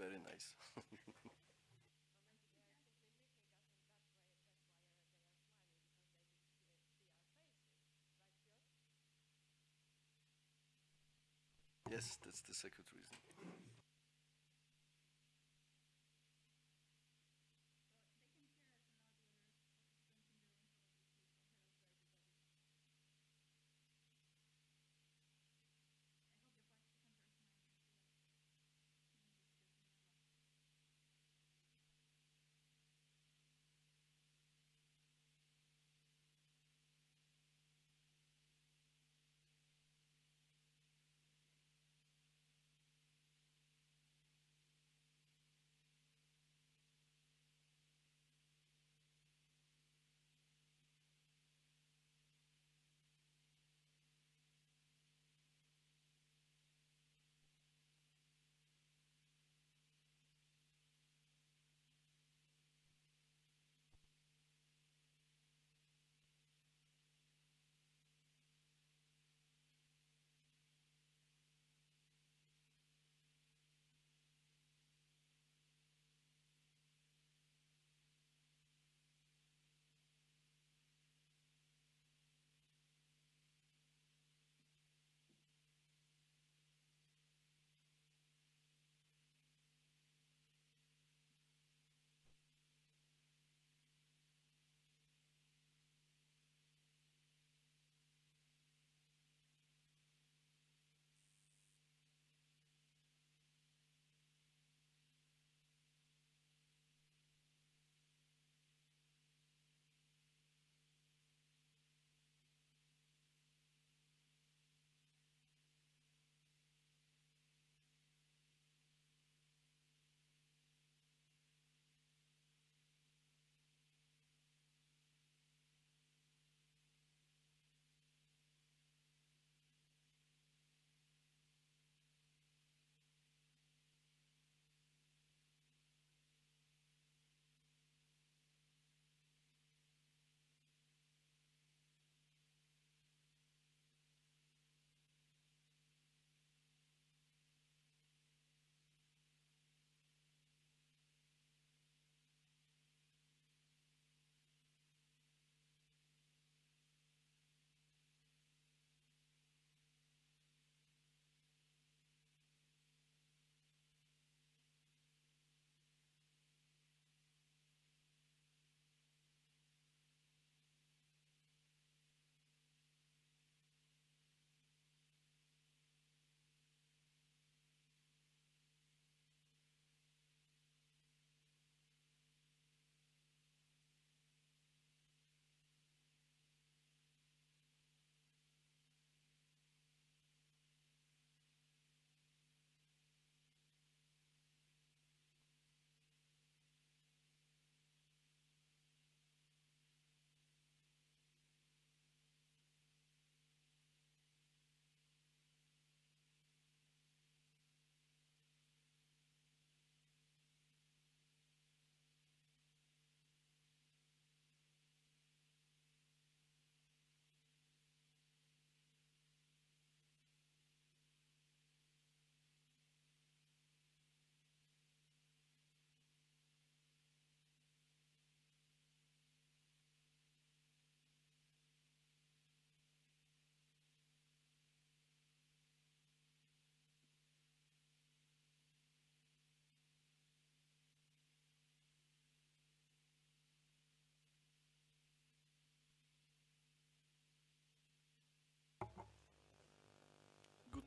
very nice. yes, that's the second reason.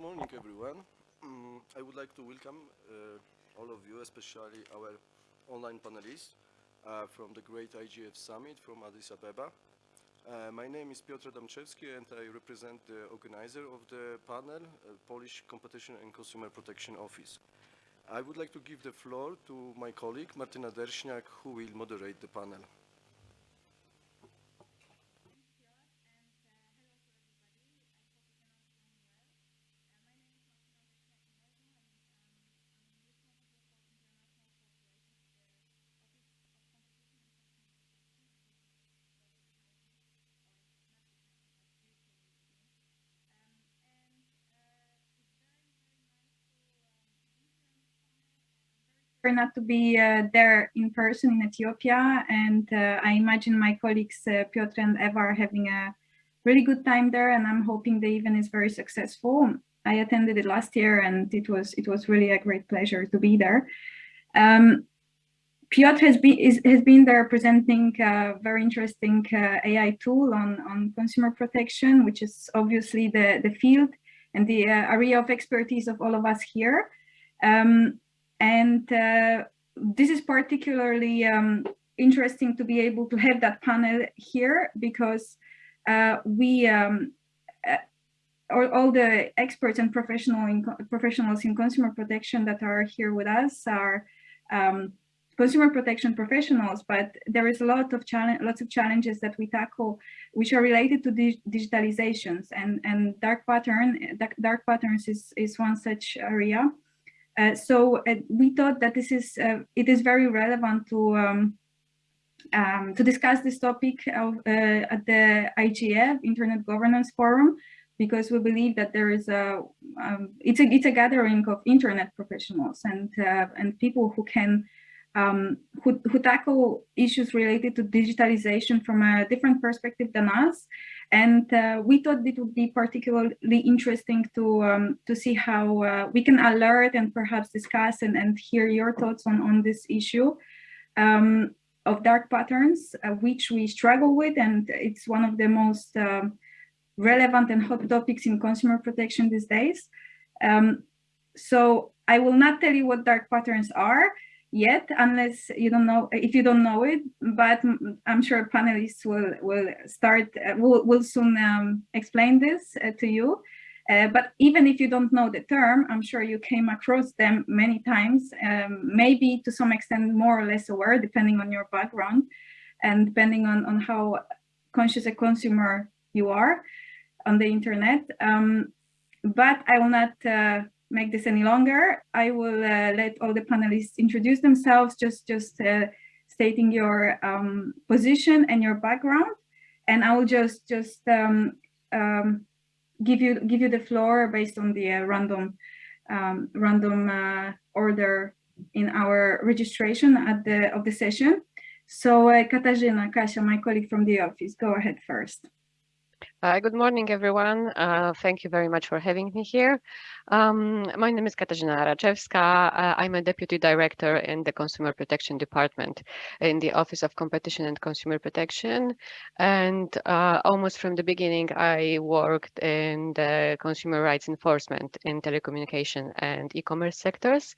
Morning, everyone. Mm, I would like to welcome uh, all of you, especially our online panelists uh, from the Great IGF Summit from Addis Ababa. Uh, my name is Piotr Adamczewski and I represent the organizer of the panel, uh, Polish Competition and Consumer Protection Office. I would like to give the floor to my colleague Martyna Derszniak who will moderate the panel. Not to be uh, there in person in Ethiopia, and uh, I imagine my colleagues uh, Piotr and Eva are having a really good time there, and I'm hoping the event is very successful. I attended it last year, and it was it was really a great pleasure to be there. Um, Piotr has been is, has been there presenting a very interesting uh, AI tool on on consumer protection, which is obviously the the field and the uh, area of expertise of all of us here. Um, and uh, this is particularly um, interesting to be able to have that panel here because uh, we, um, uh, all, all, the experts and professional in, professionals in consumer protection that are here with us are um, consumer protection professionals, but there is a lot of challenge, lots of challenges that we tackle, which are related to di digitalizations and and dark pattern, dark, dark patterns is is one such area. Uh, so uh, we thought that this is uh, it is very relevant to um, um, to discuss this topic of, uh, at the IGF Internet Governance Forum because we believe that there is a um, it's a it's a gathering of internet professionals and uh, and people who can um, who, who tackle issues related to digitalization from a different perspective than us. And uh, we thought it would be particularly interesting to um, to see how uh, we can alert and perhaps discuss and, and hear your thoughts on, on this issue um, of dark patterns, uh, which we struggle with. And it's one of the most um, relevant and hot topics in consumer protection these days. Um, so I will not tell you what dark patterns are, yet unless you don't know if you don't know it but i'm sure panelists will will start uh, will, will soon um, explain this uh, to you. Uh, but even if you don't know the term i'm sure you came across them many times um, maybe to some extent more or less aware depending on your background and depending on on how conscious a consumer you are on the internet. Um, but i will not uh, make this any longer. I will uh, let all the panelists introduce themselves, just, just uh, stating your um, position and your background. And I will just, just um, um, give you give you the floor based on the uh, random um, random uh, order in our registration at the of the session. So uh, Katarzyna, Kasia, my colleague from the office, go ahead first. Uh, good morning, everyone. Thank you very much for having me here. Um, my name is Katarzyna Raczewska. Uh, I'm a deputy director in the Consumer Protection Department in the Office of Competition and Consumer Protection. And uh, almost from the beginning, I worked in the consumer rights enforcement in telecommunication and e-commerce sectors.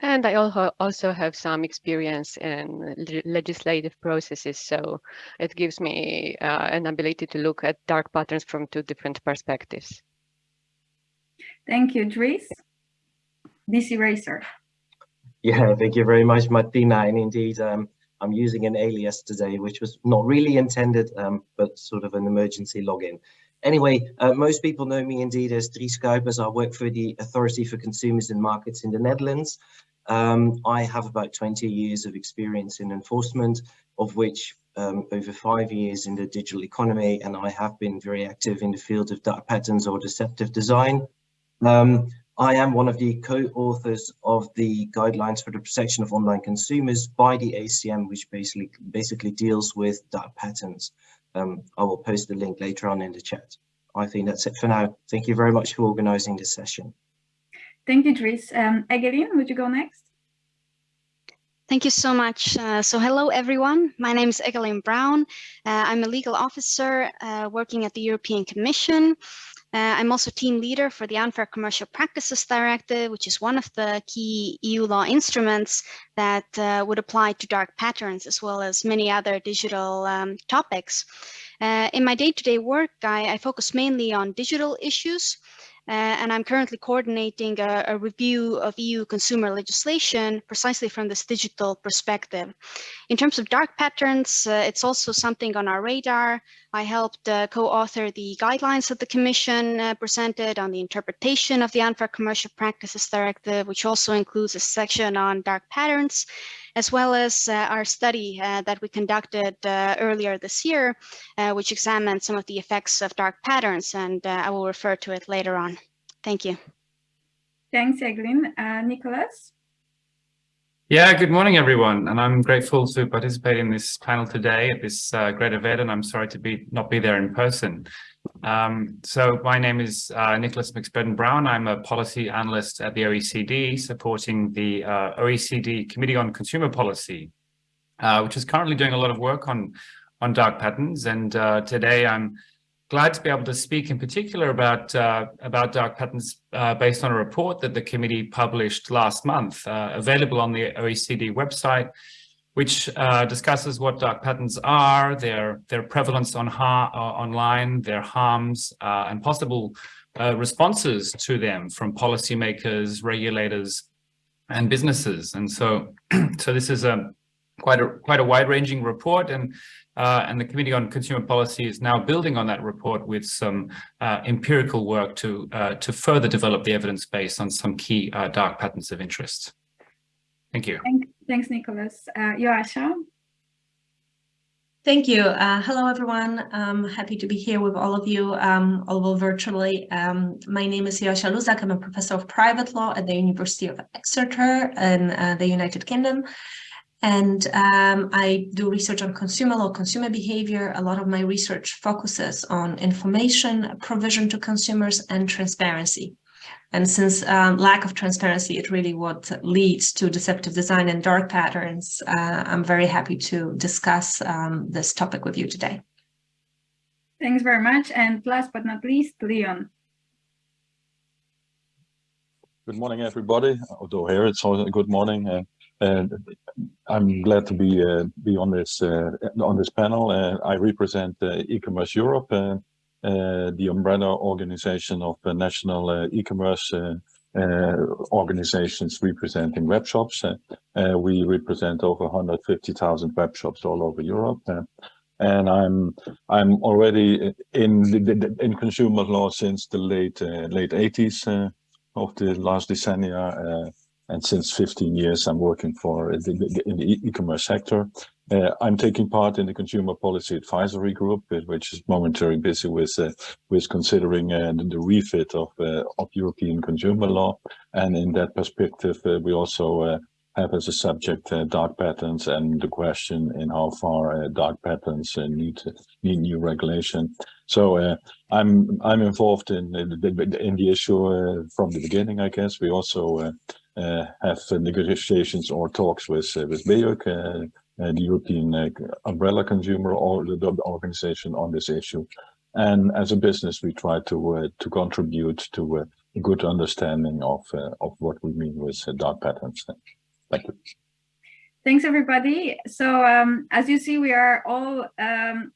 And I also have some experience in legislative processes. So it gives me uh, an ability to look at dark patterns patterns from two different perspectives. Thank you, Dries. This eraser. Yeah, thank you very much, Martyna. And indeed, um, I'm using an alias today, which was not really intended, um, but sort of an emergency login. Anyway, uh, most people know me indeed as Dries Cuijpers. I work for the Authority for Consumers and Markets in the Netherlands. Um, I have about 20 years of experience in enforcement, of which um, over five years in the digital economy, and I have been very active in the field of dark patterns or deceptive design. Um, I am one of the co-authors of the guidelines for the protection of online consumers by the ACM, which basically basically deals with dark patterns. Um, I will post the link later on in the chat. I think that's it for now. Thank you very much for organizing this session. Thank you, Dries. Um, Egelyn, would you go next? Thank you so much. Uh, so hello, everyone. My name is Egelyn Braun. Uh, I'm a legal officer uh, working at the European Commission. Uh, I'm also team leader for the Unfair Commercial Practices Directive, which is one of the key EU law instruments that uh, would apply to dark patterns as well as many other digital um, topics. Uh, in my day-to-day -day work, I, I focus mainly on digital issues, and I'm currently coordinating a, a, review of EU consumer legislation precisely from this digital perspective. In terms of dark patterns, uh, it's also something on our radar. I helped uh, co-author the guidelines that the Commission uh, presented on the interpretation of the Unfair Commercial Practices Directive, which also includes a section on dark patterns as well as uh, our study uh, that we conducted uh, earlier this year, which examined some of the effects of dark patterns, and I will refer to it later on. Thank you. Thanks, Egelyn. Nicholas? Yeah, good morning, everyone. And I'm grateful to participate in this panel today at this uh, great event, and I'm sorry to be not be there in person. Um, so my name is uh, Nicholas McSpedden-Brown. I'm a policy analyst at the OECD, supporting the uh, OECD Committee on Consumer Policy, uh, which is currently doing a lot of work on, on dark patterns. And uh, today I'm glad to be able to speak in particular about, uh, about dark patterns uh, based on a report that the committee published last month, available on the OECD website, which uh, discusses what dark patterns are, their their prevalence on uh, online, their harms, uh, and possible uh, responses to them from policymakers, regulators, and businesses. And so, so this is a quite a quite a wide-ranging report, and uh, and the Committee on Consumer Policy is now building on that report with some uh, empirical work to to further develop the evidence base on some key dark patterns of interest. Thank you. Thank, thanks, Nicholas. Uh? Thank you. Uh, hello, everyone. I'm happy to be here with all of you, um, although virtually. Um, my name is Joasia Luzak. I'm a professor of private law at the University of Exeter in uh, the United Kingdom. And um, I do research on consumer law, consumer behavior. A lot of my research focuses on information provision to consumers and transparency. And since um, lack of transparency is really what leads to deceptive design and dark patterns, uh, I'm very happy to discuss um, this topic with you today. Thanks very much. And last but not least, Leon. Good morning, everybody. Although here it's also good morning. Uh, and I'm glad to be uh, be on this uh, on this panel. Uh, I represent uh, e-commerce Europe, uh, uh, the umbrella organization of national uh, e-commerce uh, organizations representing web shops. we represent over 150,000 web shops all over Europe and I'm I'm already in in consumer law since the late uh, late 80s uh, of the last decennia, uh, and since 15 years I'm working for the, in the e-commerce sector. Uh, I'm taking part in the Consumer Policy Advisory Group, uh, which is momentarily busy with uh, with considering uh, the refit of uh, of European consumer law. And in that perspective, uh, we also have as a subject dark patterns and the question in how far dark patterns need need new regulation. So I'm I'm involved in in the issue from the beginning. I guess we also have negotiations or talks with with BEUC, uh, the European uh, umbrella consumer or the, organization on this issue. And as a business, we try to uh, to contribute to a good understanding of of what we mean with dark patterns. Thank you. Thanks, everybody. So um, as you see, we are all um,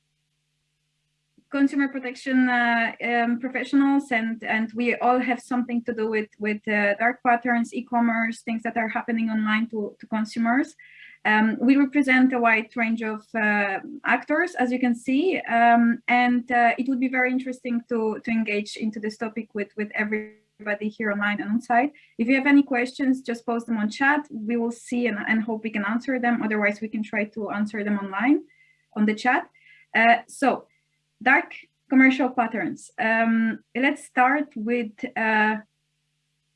consumer protection uh, um, professionals and and we all have something to do with with uh, dark patterns e-commerce things that are happening online to, to consumers um, we represent a wide range of uh, actors, as you can see, um, and uh, it would be very interesting to, to engage into this topic with, with everybody here online and on site. If you have any questions, just post them on chat. We will see and, and hope we can answer them. Otherwise, we can try to answer them online on the chat. Uh, so, dark commercial patterns. Um, let's start with uh,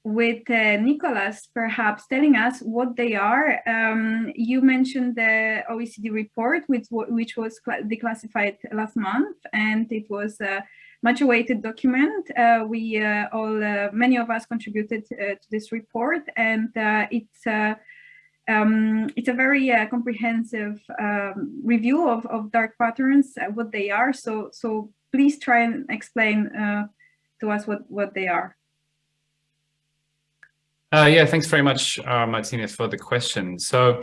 with uh, Nicholas perhaps telling us what they are. Um, you mentioned the OECD report, which, which was declassified last month, and it was a much awaited document. Uh, we uh, all, uh, many of us contributed uh, to this report, and it's um, it's a very comprehensive um, review of, of dark patterns, what they are. So, so please try and explain to us what, what they are. Uh, yeah, thanks very much, uh, Martyna, for the question. So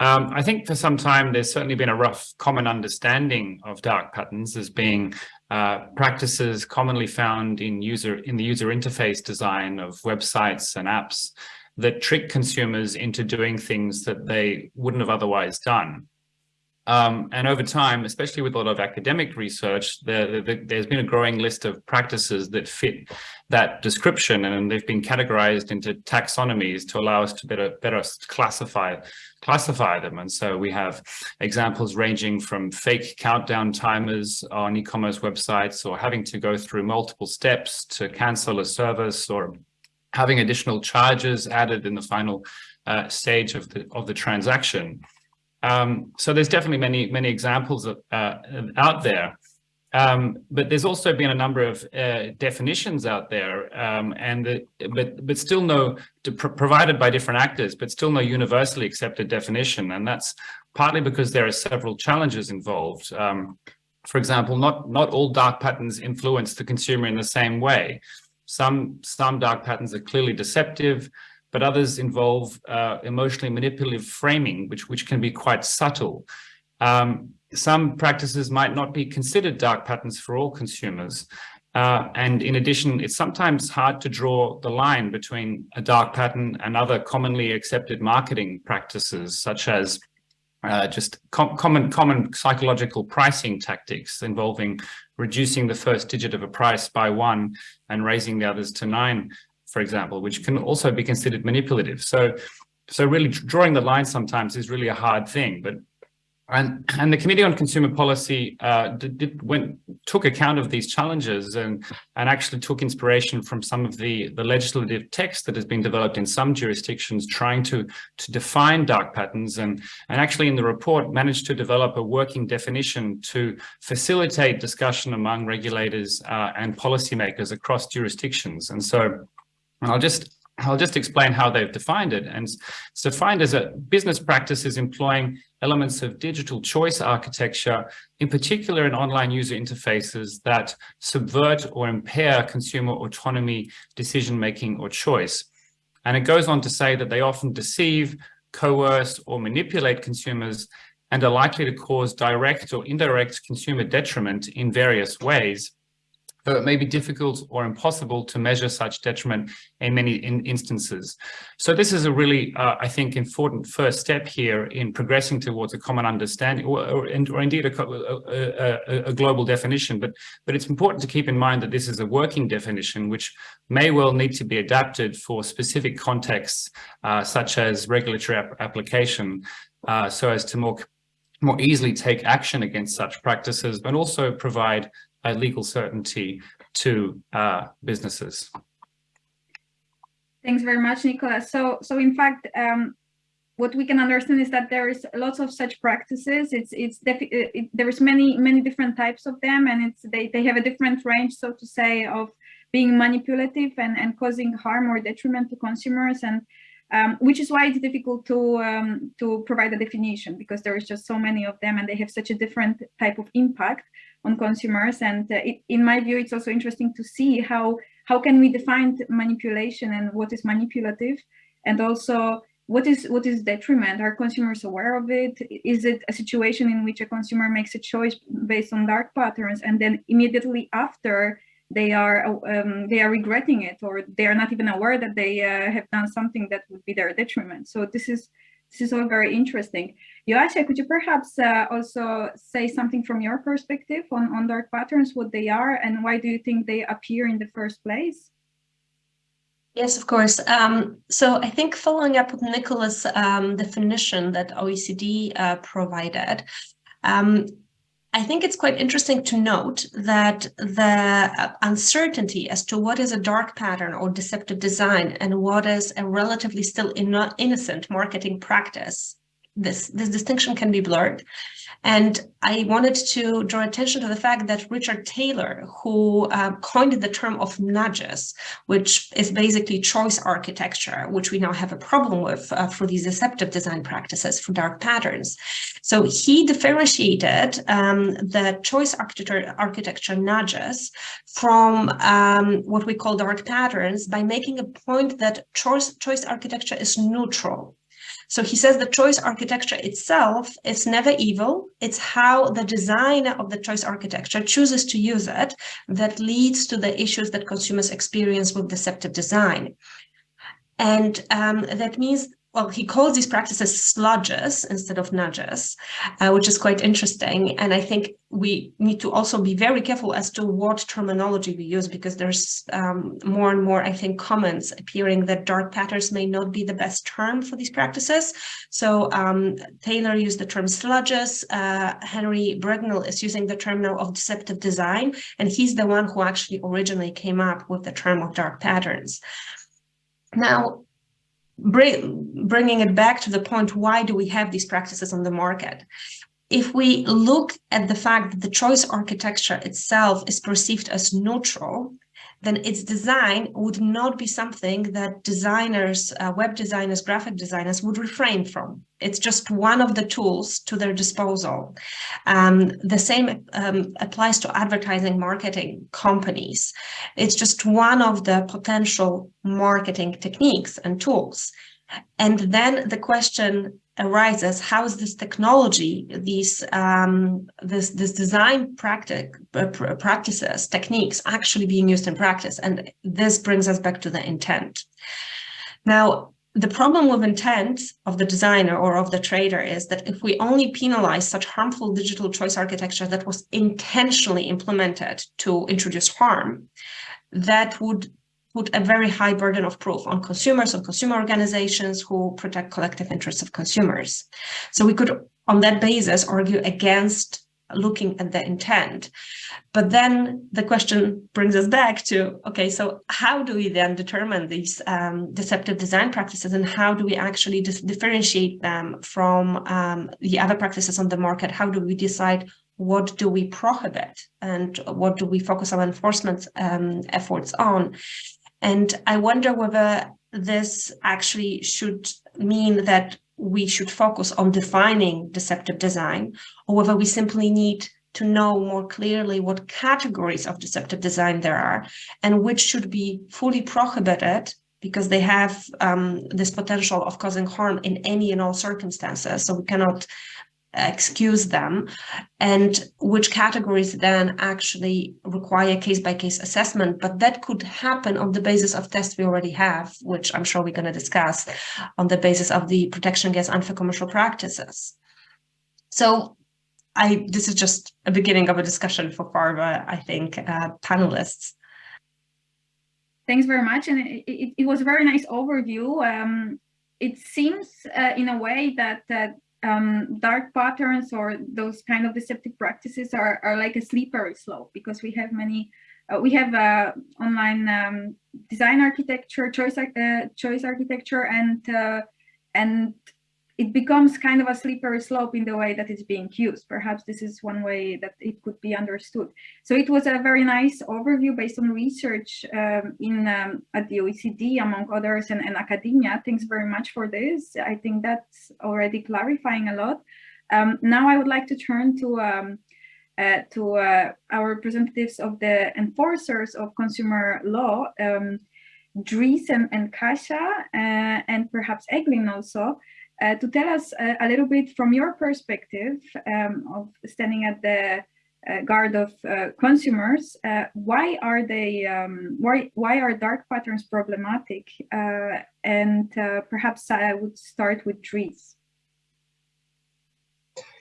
um, I think for some time, there's certainly been a rough common understanding of dark patterns as being uh, practices commonly found in user in the user interface design of websites and apps that trick consumers into doing things that they wouldn't have otherwise done. Um, and over time, especially with a lot of academic research, there, there, there's been a growing list of practices that fit that description, and they've been categorized into taxonomies to allow us to better, better classify, classify them. And so we have examples ranging from fake countdown timers on e-commerce websites, or having to go through multiple steps to cancel a service, or having additional charges added in the final uh, stage of the of the transaction. Um, so there's definitely many many examples of, uh, out there. Um, but there's also been a number of uh, definitions out there, um, and the, but but still no provided by different actors, but still no universally accepted definition, and that's partly because there are several challenges involved. Um, for example, not not all dark patterns influence the consumer in the same way. Some some dark patterns are clearly deceptive, but others involve uh, emotionally manipulative framing, which which can be quite subtle. Um, some practices might not be considered dark patterns for all consumers. Uh, and in addition, it's sometimes hard to draw the line between a dark pattern and other commonly accepted marketing practices, such as uh, just com common common psychological pricing tactics involving reducing the first digit of a price by one and raising the others to nine, for example, which can also be considered manipulative. So, so really drawing the line sometimes is really a hard thing, but and, and the Committee on Consumer Policy uh, did, did, went, took account of these challenges and, and actually took inspiration from some of the, the legislative text that has been developed in some jurisdictions trying to, to define dark patterns and, and actually in the report managed to develop a working definition to facilitate discussion among regulators uh, and policymakers across jurisdictions. And so I'll just I'll just explain how they've defined it. And it's defined as a business practices employing elements of digital choice architecture, in particular in online user interfaces that subvert or impair consumer autonomy, decision-making or choice. And it goes on to say that they often deceive, coerce or manipulate consumers and are likely to cause direct or indirect consumer detriment in various ways though it may be difficult or impossible to measure such detriment in many in instances. So this is a really, uh, I think, important first step here in progressing towards a common understanding or, or, or indeed a, a, a, global definition. But, but it's important to keep in mind that this is a working definition, which may well need to be adapted for specific contexts, uh, such as regulatory ap application, uh, so as to more more easily take action against such practices, but also provide uh, legal certainty to uh, businesses. Thanks very much, Nicholas. So, so in fact, um, what we can understand is that there is lots of such practices. It's it's it, there's many many different types of them, and it's they they have a different range, so to say, of being manipulative and and causing harm or detriment to consumers, and um, which is why it's difficult to um, to provide a definition because there is just so many of them, and they have such a different type of impact on consumers. And uh, it, in my view, it's also interesting to see how how can we define manipulation and what is manipulative, and also what is what is detriment? Are consumers aware of it? Is it a situation in which a consumer makes a choice based on dark patterns, and then immediately after they are um, they are regretting it, or they are not even aware that they uh, have done something that would be their detriment? So this is this is all very interesting. Joasia, could you perhaps uh, also say something from your perspective on, on dark patterns, what they are, and why do you think they appear in the first place? Yes, of course. Um, so I think following up with Nicholas' um, definition that OECD uh, provided, um, I think it's quite interesting to note that the uh, uncertainty as to what is a dark pattern or deceptive design and what is a relatively still innocent marketing practice this this distinction can be blurred and I wanted to draw attention to the fact that Richard Thaler, who uh, coined the term of nudges, which is basically choice architecture, which we now have a problem with uh, for these deceptive design practices for dark patterns. So he differentiated um, the choice architecture, architecture nudges from um, what we call dark patterns by making a point that choice, choice architecture is neutral so he says the choice architecture itself is never evil. It's how the designer of the choice architecture chooses to use it that leads to the issues that consumers experience with deceptive design. And um, that means well, he calls these practices sludges instead of nudges, uh, which is quite interesting. And I think we need to also be very careful as to what terminology we use, because there's um, more and more, I think, comments appearing that dark patterns may not be the best term for these practices. So um, Thaler used the term sludges. Uh, Henry Brignull is using the term now of deceptive design, and he's the one who actually originally came up with the term of dark patterns. Now, bring, bringing it back to the point, why do we have these practices on the market? If we look at the fact that the choice architecture itself is perceived as neutral, then its design would not be something that designers, uh, web designers, graphic designers would refrain from. It's just one of the tools to their disposal. Um, the same um, applies to advertising marketing companies. It's just one of the potential marketing techniques and tools. And then the question arises how is this technology these um, this this design practic, uh, practices techniques actually being used in practice? And this brings us back to the intent. Now the problem with intent of the designer or of the trader is that if we only penalize such harmful digital choice architecture that was intentionally implemented to introduce harm that would put a very high burden of proof on consumers, on consumer organizations who protect collective interests of consumers. So we could, on that basis, argue against looking at the intent. But then the question brings us back to, okay, so how do we then determine these um, deceptive design practices and how do we actually differentiate them from um, the other practices on the market? How do we decide what do we prohibit and what do we focus our enforcement um, efforts on? And I wonder whether this actually should mean that we should focus on defining deceptive design, or whether we simply need to know more clearly what categories of deceptive design there are and which should be fully prohibited because they have um, this potential of causing harm in any and all circumstances. So we cannot excuse them and which categories then actually require case-by-case -case assessment but that could happen on the basis of tests we already have which i'm sure we're going to discuss on the basis of the protection against unfair commercial practices. So i this is just a beginning of a discussion for farva i think uh, panelists. Thanks very much and it, it, it was a very nice overview. Um, it seems uh, in a way that uh, um, dark patterns or those kind of deceptive practices are, are like a slippery slope because we have many, uh, we have uh, online um, design architecture, choice, uh, choice architecture, and uh, and it becomes kind of a slippery slope in the way that it's being used. Perhaps this is one way that it could be understood. So it was a very nice overview based on research um, in um, at the OECD, among others, and, and, academia. Thanks very much for this. I think that's already clarifying a lot. Um, now I would like to turn to um, uh, to uh, our representatives of the enforcers of consumer law, um, Dries and, and Kasia, uh, and perhaps Egelyn also, uh, to tell us a, a, little bit from your perspective um, of standing at the uh, guard of uh, consumers, uh, why are they, um, why, why are dark patterns problematic? Uh, and uh, perhaps I would start with Dries.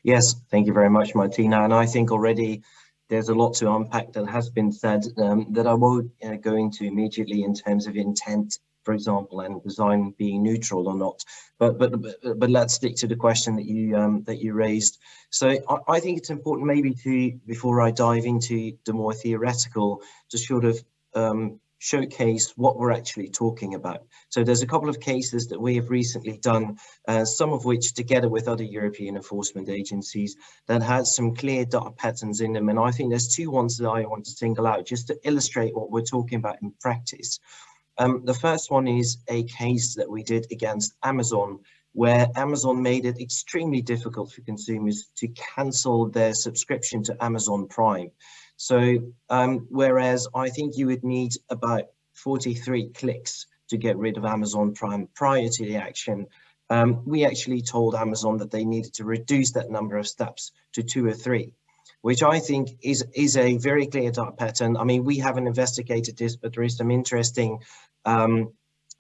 Yes, thank you very much, Martyna. And I think already there's a lot to unpack that has been said um, that I won't go into immediately in terms of intent for example, and design being neutral or not. But but but, but let's stick to the question that you um, that you raised. So I, I, think it's important maybe to before I dive into the more theoretical, to sort of um, showcase what we're actually talking about. So there's a couple of cases that we have recently done, uh, some of which together with other European enforcement agencies that had some clear dark patterns in them. And I think there's two ones that I want to single out just to illustrate what we're talking about in practice. Um, the first one is a case that we did against Amazon, where Amazon made it extremely difficult for consumers to cancel their subscription to Amazon Prime. So um, whereas I think you would need about 43 clicks to get rid of Amazon Prime prior to the action, um, we actually told Amazon that they needed to reduce that number of steps to two or three which I think is is a very clear pattern. I mean, we haven't investigated this, but there is some interesting um,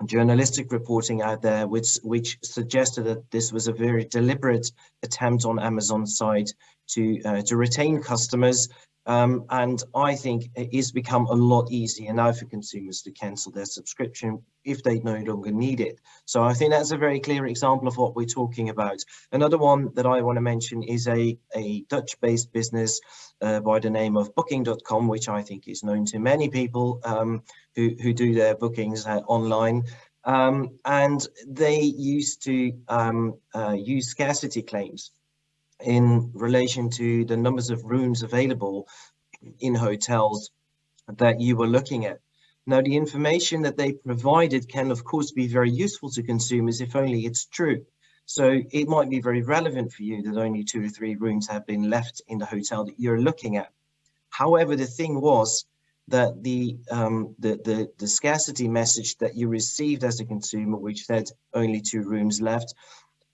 journalistic reporting out there which which suggested that this was a very deliberate attempt on Amazon's side to uh, to retain customers um, and I think it has become a lot easier now for consumers to cancel their subscription if they no longer need it. So I think that's a very clear example of what we're talking about. Another one that I want to mention is a, a Dutch-based business uh, by the name of Booking.com, which I think is known to many people um, who, who do their bookings uh, online. Um, and they used to um, uh, use scarcity claims in relation to the numbers of rooms available in hotels that you were looking at. Now, the information that they provided can, of course, be very useful to consumers if only it's true. So it might be very relevant for you that only two or three rooms have been left in the hotel that you're looking at. However, the thing was that the, um, the, the, the scarcity message that you received as a consumer, which said only two rooms left,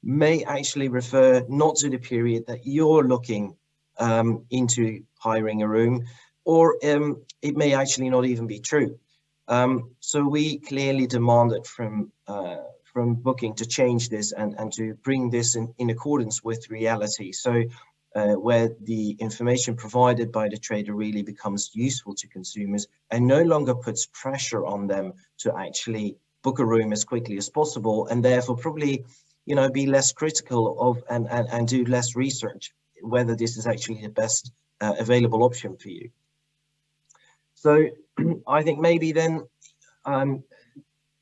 may actually refer not to the period that you're looking um, into hiring a room, or um, it may actually not even be true. Um, so we clearly demanded from uh, from booking to change this and, and to bring this in, in accordance with reality. So uh, where the information provided by the trader really becomes useful to consumers and no longer puts pressure on them to actually book a room as quickly as possible and therefore probably you know be less critical of and and, and do less research whether this is actually the best uh, available option for you so i think maybe then um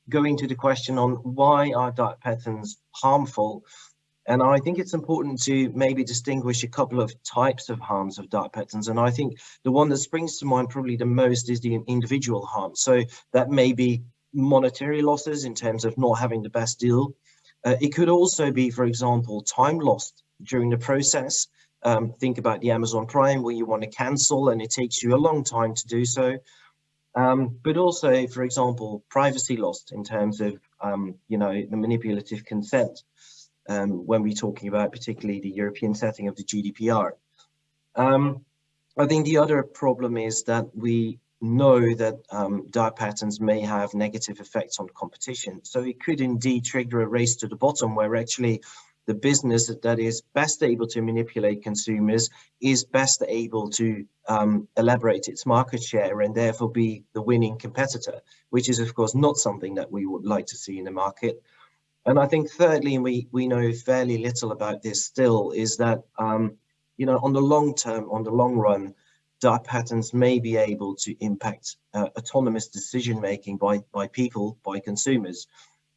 going to the question on why are dark patterns harmful and I think it's important to maybe distinguish a couple of types of harms of dark patterns. And I think the one that springs to mind probably the most is the individual harm. So that may be monetary losses in terms of not having the best deal. Uh, it could also be, for example, time lost during the process. Um, think about the Amazon Prime where you want to cancel and it takes you a long time to do so. Um, but also, for example, privacy lost in terms of, um, you know, the manipulative consent um, when we're talking about particularly the European setting of the GDPR. Um, I think the other problem is that we know that um, patterns may have negative effects on competition. So it could indeed trigger a race to the bottom where actually the business that is best able to manipulate consumers is best able to um, elaborate its market share and therefore be the winning competitor, which is of course not something that we would like to see in the market. And I think thirdly, and we, we know fairly little about this still, is that, um, you know, on the long term, on the long run, dark patterns may be able to impact uh, autonomous decision making by, by people, by consumers,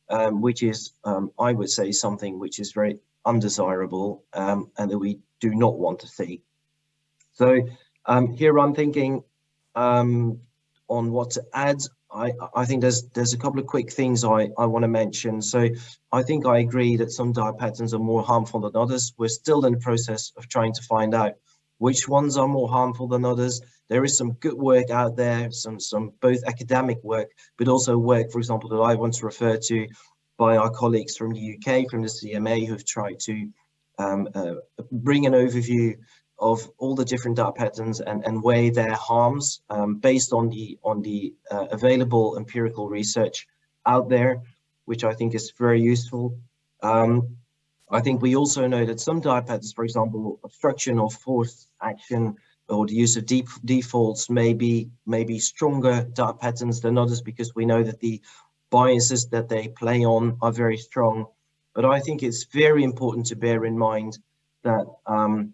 um, which is, um, I would say, something which is very undesirable um, and that we do not want to see. So um, here I'm thinking um, on what to add. I, I think there's there's a couple of quick things I, I want to mention. So I think I agree that some dark patterns are more harmful than others. We're still in the process of trying to find out which ones are more harmful than others. There is some good work out there, some some both academic work, but also work, for example, that I want to refer to by our colleagues from the UK, from the CMA, who've tried to um, uh, bring an overview of all the different dark patterns and, and weigh their harms um, based on the on the uh, available empirical research out there, which I think is very useful. Um, I think we also know that some dark patterns, for example, obstruction or forced action or the use of deep defaults may be, may be stronger dark patterns than others because we know that the biases that they play on are very strong. But I think it's very important to bear in mind that um,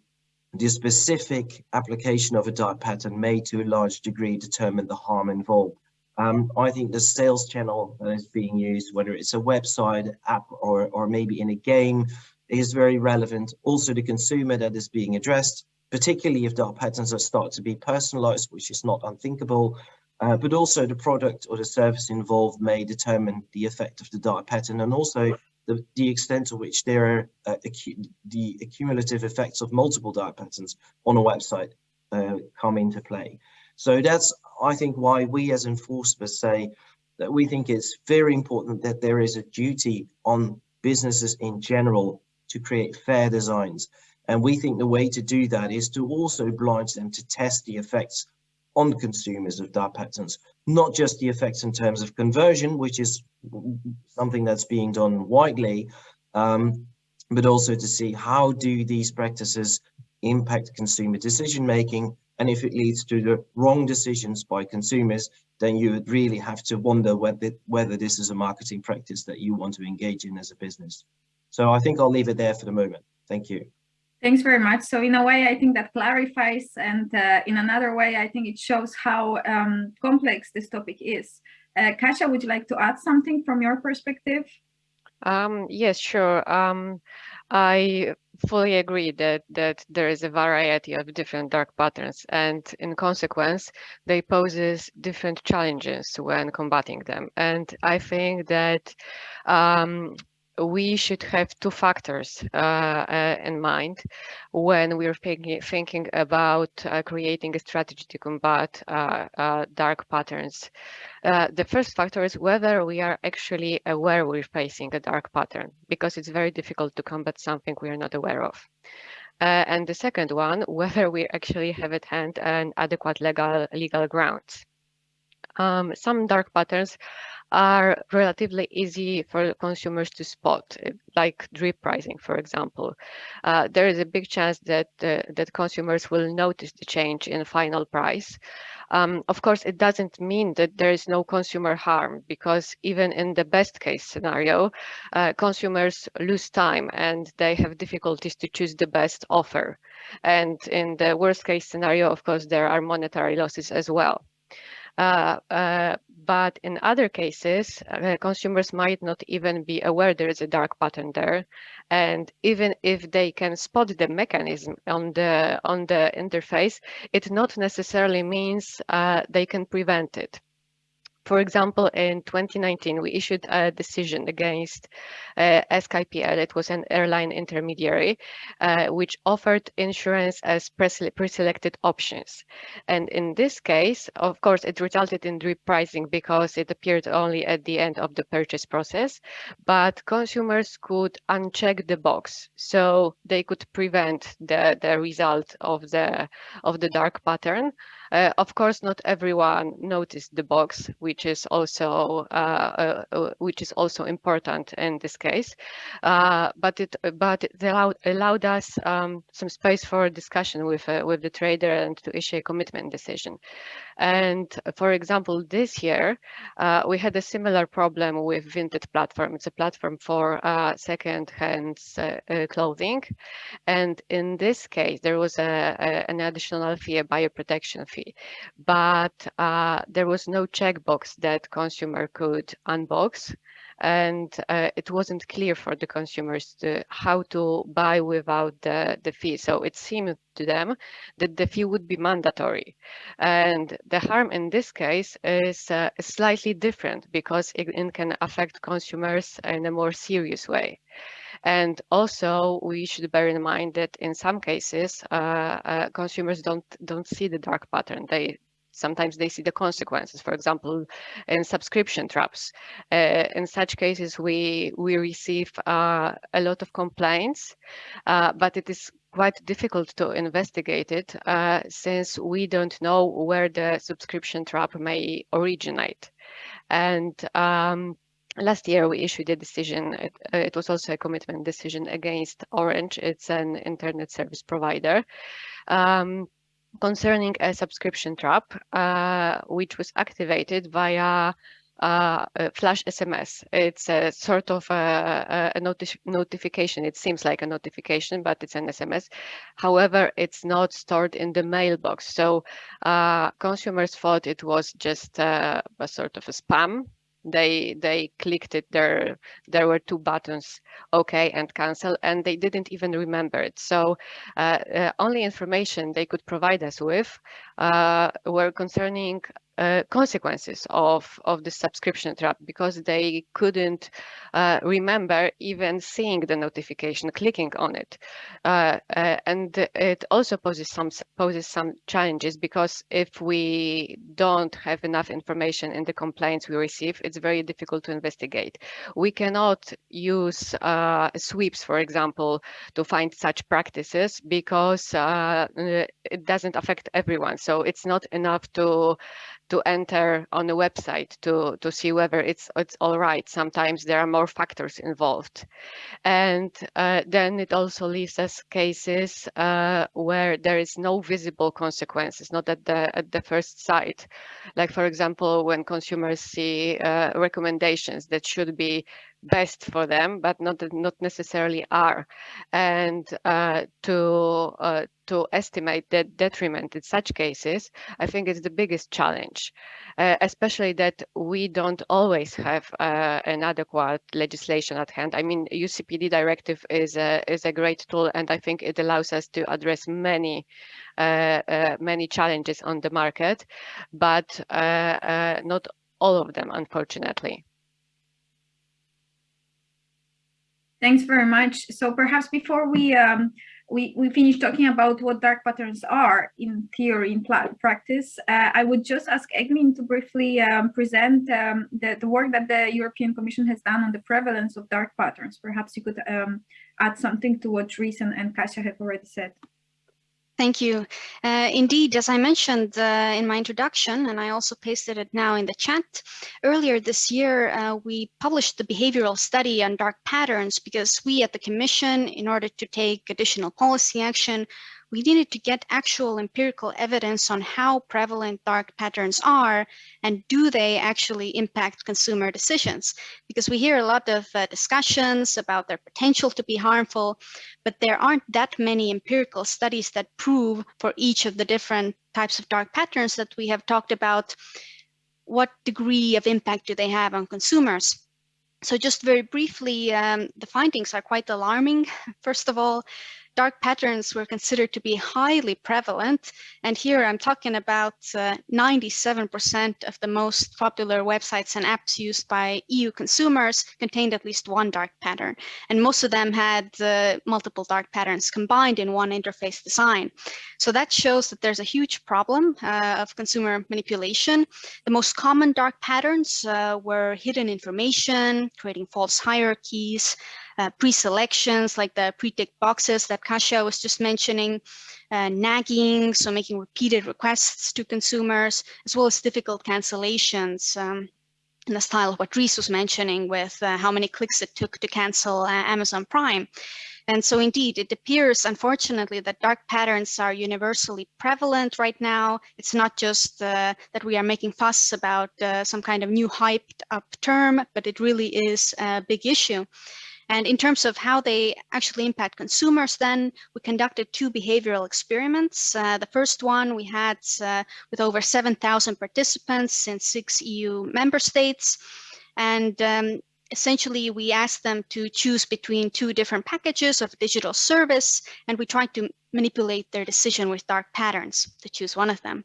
the specific application of a dark pattern may to a large degree determine the harm involved. Um, I think the sales channel that is being used, whether it's a website, app, or, or maybe in a game, is very relevant. Also the consumer that is being addressed, particularly if dark patterns are start to be personalized, which is not unthinkable, uh, but also the product or the service involved may determine the effect of the dark pattern and also the, the extent to which there are uh, the accumulative effects of multiple dark patterns on a website uh, come into play. So that's, I think, why we as enforcers say that we think it's very important that there is a duty on businesses in general to create fair designs. And we think the way to do that is to also oblige them to test the effects on consumers of dark patterns, not just the effects in terms of conversion, which is something that's being done widely, um, but also to see how do these practices impact consumer decision making and if it leads to the wrong decisions by consumers then you would really have to wonder whether whether this is a marketing practice that you want to engage in as a business so i think i'll leave it there for the moment thank you Thanks very much. So in a way, I think that clarifies, and uh, in another way, I think it shows how um, complex this topic is. Uh, Kasia, would you like to add something from your perspective? Um, yes, sure. Um, I fully agree that that there is a variety of different dark patterns, and in consequence, they poses different challenges when combating them. And I think that um, we should have two factors uh, uh, in mind when we're thinking, about uh, creating a strategy to combat uh, uh, dark patterns. Uh, the first factor is whether we are actually aware we're facing a dark pattern, because it's very difficult to combat something we are not aware of. and the second one, whether we actually have at hand an adequate legal legal grounds. Um, some dark patterns are relatively easy for consumers to spot, eh, like drip pricing, for example. Uh, there is a big chance that uh, that consumers will notice the change in final price. Um, of course, it doesn't mean that there is no consumer harm, because even in the best case scenario, uh, consumers lose time and they have difficulties to choose the best offer. And in the worst case scenario, of course, there are monetary losses as well. Uh, uh, but in other cases, uh, consumers might not even be aware there is a dark pattern there. And even if they can spot the mechanism on the on the interface, it not necessarily means uh, they can prevent it. For example, in 2019, we issued a decision against uh, SkyPL. It was an airline intermediary, uh, which offered insurance as pre-selected options. And in this case, of course, it resulted in drip pricing because it appeared only at the end of the purchase process, but consumers could uncheck the box. So they could prevent the, the result of the, of the dark pattern. Uh, of course, not everyone noticed the box, which is also uh, uh, uh, which is also important in this case. Uh, but it but it allowed allowed us um, some space for discussion with uh, with the trader and to issue a commitment decision. And for example, this year, uh, we had a similar problem with Vinted platform. It's a platform for uh, second-hand uh, uh, clothing. And in this case, there was a, a, an additional fee, a buyer protection fee, but uh, there was no checkbox that consumer could unbox and uh, it wasn't clear for the consumers to, how to buy without the, the fee. So it seemed to them that the fee would be mandatory. And the harm in this case is uh, slightly different because it, it can affect consumers in a more serious way. And also, we should bear in mind that in some cases, uh, uh, consumers don't don't see the dark pattern. They sometimes they see the consequences for example in subscription traps. Uh, in such cases we we receive uh, a lot of complaints uh, but it is quite difficult to investigate it uh, since we don't know where the subscription trap may originate. And um, last year we issued a decision it, uh, it, was also a commitment decision against orange. It's an internet service provider. Um, concerning a subscription trap, uh, which was activated via uh, flash SMS. It's a sort of a, a noti notification. It seems like a notification, but it's an SMS. However, it's not stored in the mailbox. So uh, consumers thought it was just uh, a sort of a spam they they clicked it there there were two buttons okay and cancel and they didn't even remember it. So uh, uh, only information they could provide us with uh, were concerning uh, consequences of of the subscription trap because they couldn't uh, remember even seeing the notification clicking on it. Uh, uh and it also poses some poses some challenges because if we don't have enough information in the complaints we receive it's very difficult to investigate. We cannot use uh, sweeps for example to find such practices because it doesn't affect everyone. So it's not enough to to enter on a website to to see whether it's it's all right. Sometimes there are more factors involved, and uh, then it also leaves us cases uh, where there is no visible consequences, not at the at the first sight. Like for example, when consumers see uh, recommendations that should be best for them, but not not necessarily are, and uh, to uh, to estimate the detriment in such cases, I think is the biggest challenge, uh, especially that we don't always have uh, an adequate legislation at hand. I mean, UCPD directive is a, is a great tool, and I think it allows us to address many, uh, uh many challenges on the market, but not all of them, unfortunately. Thanks very much. So perhaps before we um, we, we finish talking about what dark patterns are in theory, in practice, uh, I would just ask Egelyn to briefly um, present um, the, the work that the European Commission has done on the prevalence of dark patterns. Perhaps you could um, add something to what Dries and Kasia have already said. Thank you. Uh, indeed, as I mentioned uh, in my introduction, and I also pasted it now in the chat, earlier this year, uh, we published the behavioral study on dark patterns because we at the Commission, in order to take additional policy action, we needed to get actual empirical evidence on how prevalent dark patterns are and do they actually impact consumer decisions? Because we hear a lot of uh, discussions about their potential to be harmful, but there aren't that many empirical studies that prove for each of the different types of dark patterns that we have talked about, what degree of impact do they have on consumers? So just very briefly, um, the findings are quite alarming. First of all, dark patterns were considered to be highly prevalent. And here I'm talking about 97% uh, of the most popular websites and apps used by EU consumers contained at least one dark pattern. And most of them had uh, multiple dark patterns combined in one interface design. So that shows that there's a huge problem uh, of consumer manipulation. The most common dark patterns uh, were hidden information, creating false hierarchies, uh, pre-selections like the pre-tick boxes that Kasia was just mentioning, uh, nagging, so making repeated requests to consumers, as well as difficult cancellations um, in the style of what Dries was mentioning with uh, how many clicks it took to cancel uh, Amazon Prime. And so indeed, it appears, unfortunately, that dark patterns are universally prevalent right now. It's not just uh, that we are making fuss about uh, some kind of new hyped up term, but it really is a big issue. And in terms of how they actually impact consumers, then we conducted two behavioral experiments. Uh, the first one we had uh, with over 7,000 participants in six EU member states. And um, essentially we asked them to choose between two different packages of digital service, and we tried to manipulate their decision with dark patterns to choose one of them.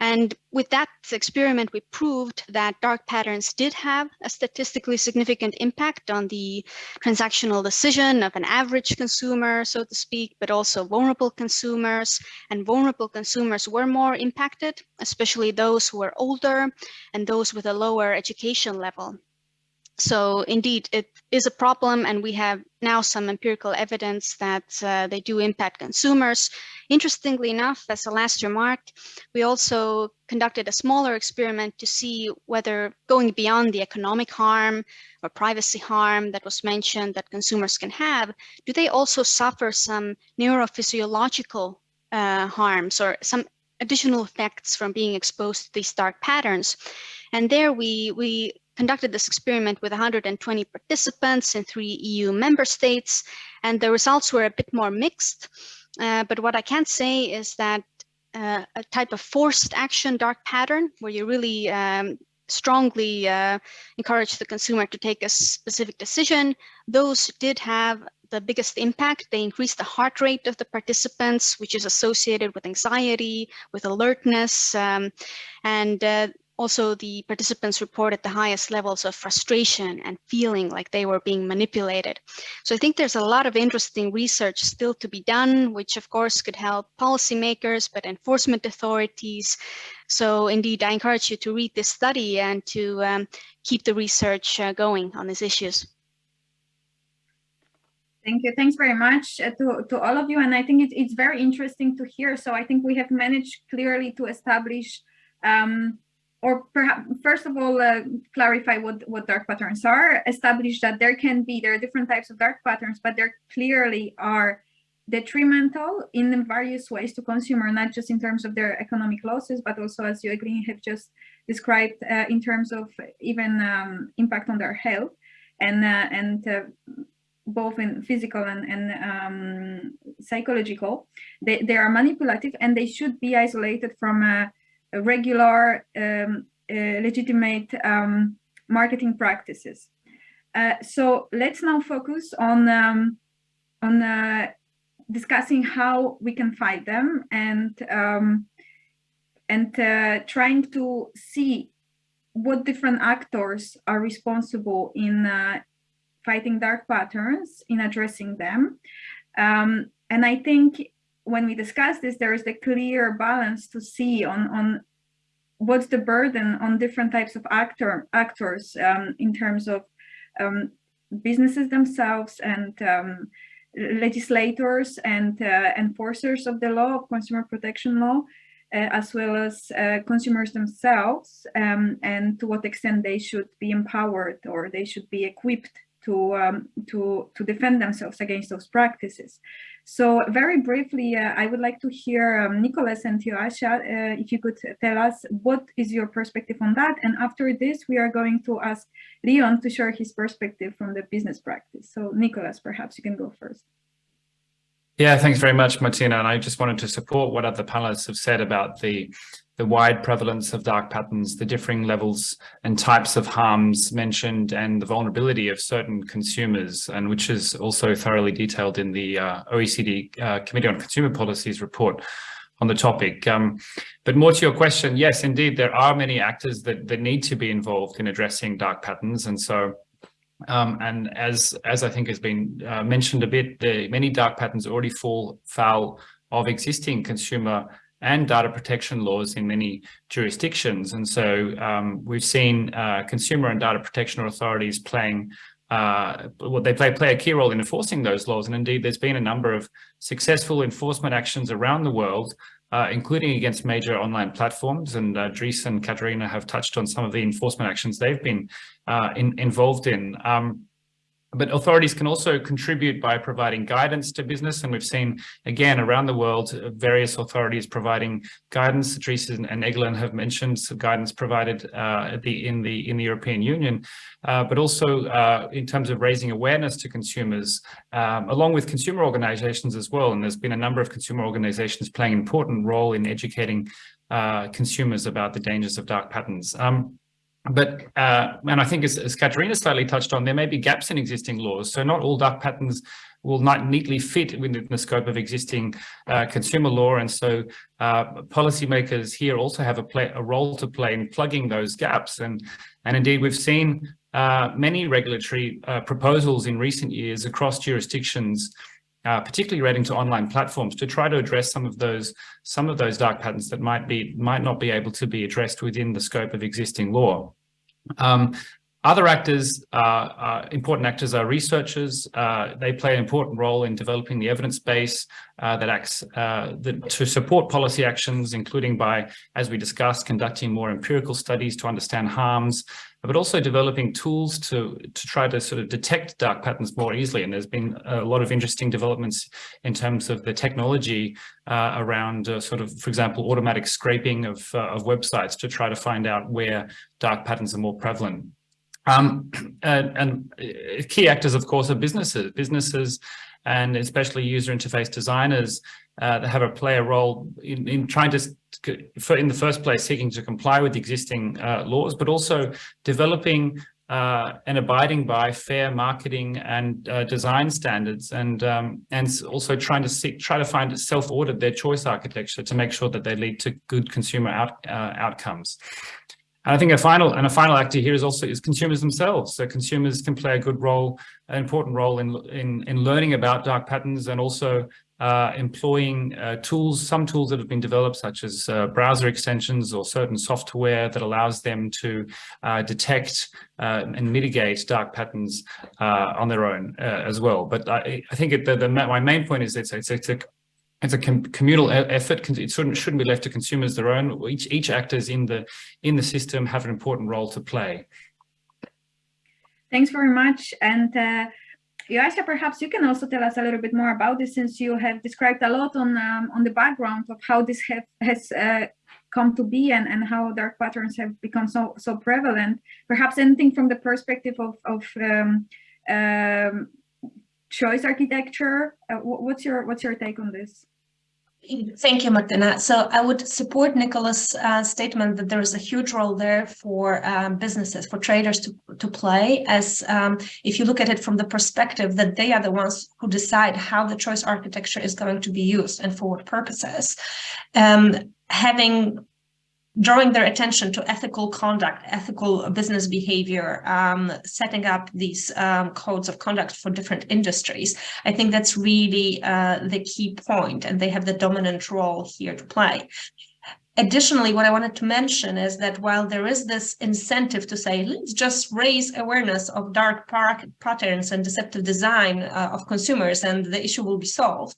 And with that experiment, we proved that dark patterns did have a statistically significant impact on the transactional decision of an average consumer, so to speak, but also vulnerable consumers. And vulnerable consumers were more impacted, especially those who were older and those with a lower education level. So indeed, it is a problem, and we have now some empirical evidence that uh, they do impact consumers. Interestingly enough, as a last remark, we also conducted a smaller experiment to see whether going beyond the economic harm or privacy harm that was mentioned that consumers can have, do they also suffer some neurophysiological uh, harms or some additional effects from being exposed to these dark patterns? And there we, we conducted this experiment with 120 participants in three EU member states, and the results were a bit more mixed. Uh, but what I can say is that uh, a type of forced action dark pattern where you really um, strongly uh, encourage the consumer to take a specific decision, those did have the biggest impact. They increased the heart rate of the participants, which is associated with anxiety, with alertness, um, and uh, also, the participants reported the highest levels of frustration and feeling like they were being manipulated. So I think there's a lot of interesting research still to be done, which of course could help policymakers, but enforcement authorities. So indeed, I encourage you to read this study and to um, keep the research uh, going on these issues. Thank you. Thanks very much uh, to, to all of you. And I think it, it's very interesting to hear. So I think we have managed clearly to establish um, or perhaps first of all uh, clarify what what dark patterns are establish that there can be there are different types of dark patterns but there clearly are detrimental in various ways to consumer not just in terms of their economic losses but also as you agree have just described uh, in terms of even um, impact on their health and uh, and uh, both in physical and, and um, psychological. They, they are manipulative and they should be isolated from a regular, um, uh, legitimate um, marketing practices. Uh, so let's now focus on um, on uh, discussing how we can fight them and um, and trying to see what different actors are responsible in fighting dark patterns, in addressing them. Um, and I think when we discuss this, there is a clear balance to see on, on what's the burden on different types of actor actors um, in terms of um, businesses themselves and um, legislators and uh, enforcers of the law, of consumer protection law, uh, as well as uh, consumers themselves, um, and to what extent they should be empowered or they should be equipped to um, to to defend themselves against those practices. So very briefly, uh, I would like to hear um, Nicholas and Joasia, uh, if you could tell us what is your perspective on that. And after this, we are going to ask Leon to share his perspective from the business practice. So Nicholas, perhaps you can go first. Yeah, thanks very much, Martyna. And I just wanted to support what other panelists have said about the the wide prevalence of dark patterns, the differing levels and types of harms mentioned, and the vulnerability of certain consumers, and which is also thoroughly detailed in the uh, OECD uh, Committee on Consumer Policies report on the topic. Um, but more to your question, yes, indeed, there are many actors that, that need to be involved in addressing dark patterns. And so um, and as as I think has been uh, mentioned a bit, the many dark patterns already fall foul of existing consumer and data protection laws in many jurisdictions. And so um, we've seen uh, consumer and data protection authorities playing uh, well, they play, play a key role in enforcing those laws. And indeed, there's been a number of successful enforcement actions around the world uh, including against major online platforms. And uh, Dries and Katerina have touched on some of the enforcement actions they've been uh, in, involved in. Um, but authorities can also contribute by providing guidance to business. And we've seen, again, around the world, various authorities providing guidance. Dries and Egelyn have mentioned some guidance provided uh, the, in, the, in the European Union, uh, but also uh, in terms of raising awareness to consumers, um, along with consumer organizations as well. And there's been a number of consumer organizations playing an important role in educating uh, consumers about the dangers of dark patterns. Um, but, uh, and I think as, as Katerina slightly touched on, there may be gaps in existing laws. So not all dark patterns will not neatly fit within the scope of existing uh, consumer law. And so uh, policymakers here also have a, play, a role to play in plugging those gaps. And, and indeed, we've seen uh, many regulatory uh, proposals in recent years across jurisdictions uh, particularly relating to online platforms, to try to address some of those some of those dark patterns that might be might not be able to be addressed within the scope of existing law. Um, other actors, uh, uh, important actors are researchers. Uh, they play an important role in developing the evidence base uh, that acts uh, to support policy actions, including by, as we discussed, conducting more empirical studies to understand harms, but also developing tools to, to try to sort of detect dark patterns more easily. And there's been a lot of interesting developments in terms of the technology uh, around sort of, for example, automatic scraping of, of websites to try to find out where dark patterns are more prevalent. Um, and, and, uh, key actors, of course, are businesses, businesses, and especially user interface designers uh, that have a play a role in, in trying to, in the first place, seeking to comply with existing uh, laws, but also developing uh, and abiding by fair marketing and uh, design standards, and um, and also trying to seek, try to find self-audit their choice architecture to make sure that they lead to good consumer out, uh, outcomes. And I think a final and a final actor here is also is consumers themselves. So consumers can play a good role, an important role in in in learning about dark patterns and also uh, employing uh, tools, some tools that have been developed, such as uh, browser extensions or certain software that allows them to uh, detect uh, and mitigate dark patterns uh, on their own as well. But I, I think it, the, the, my main point is it's, it's, it's a it's a com communal effort. It shouldn't shouldn't be left to consumers their own. Each each actors in the in the system have an important role to play. Thanks very much. And uh, perhaps you can also tell us a little bit more about this, since you have described a lot on um, on the background of how this have, has uh, come to be and, and how dark patterns have become so so prevalent. Perhaps anything from the perspective of of um, um, choice architecture. Uh, what's your what's your take on this? Thank you, Martyna. So I would support Nicholas' uh, statement that there is a huge role there for um, businesses, for traders to, to play, as um, if you look at it from the perspective that they are the ones who decide how the choice architecture is going to be used and for what purposes. Um, having drawing their attention to ethical conduct, ethical business behavior, um, setting up these um, codes of conduct for different industries. I think that's really uh, the key point, and they have the dominant role here to play. Additionally, what I wanted to mention is that while there is this incentive to say, let's just raise awareness of dark patterns and deceptive design uh, of consumers and the issue will be solved,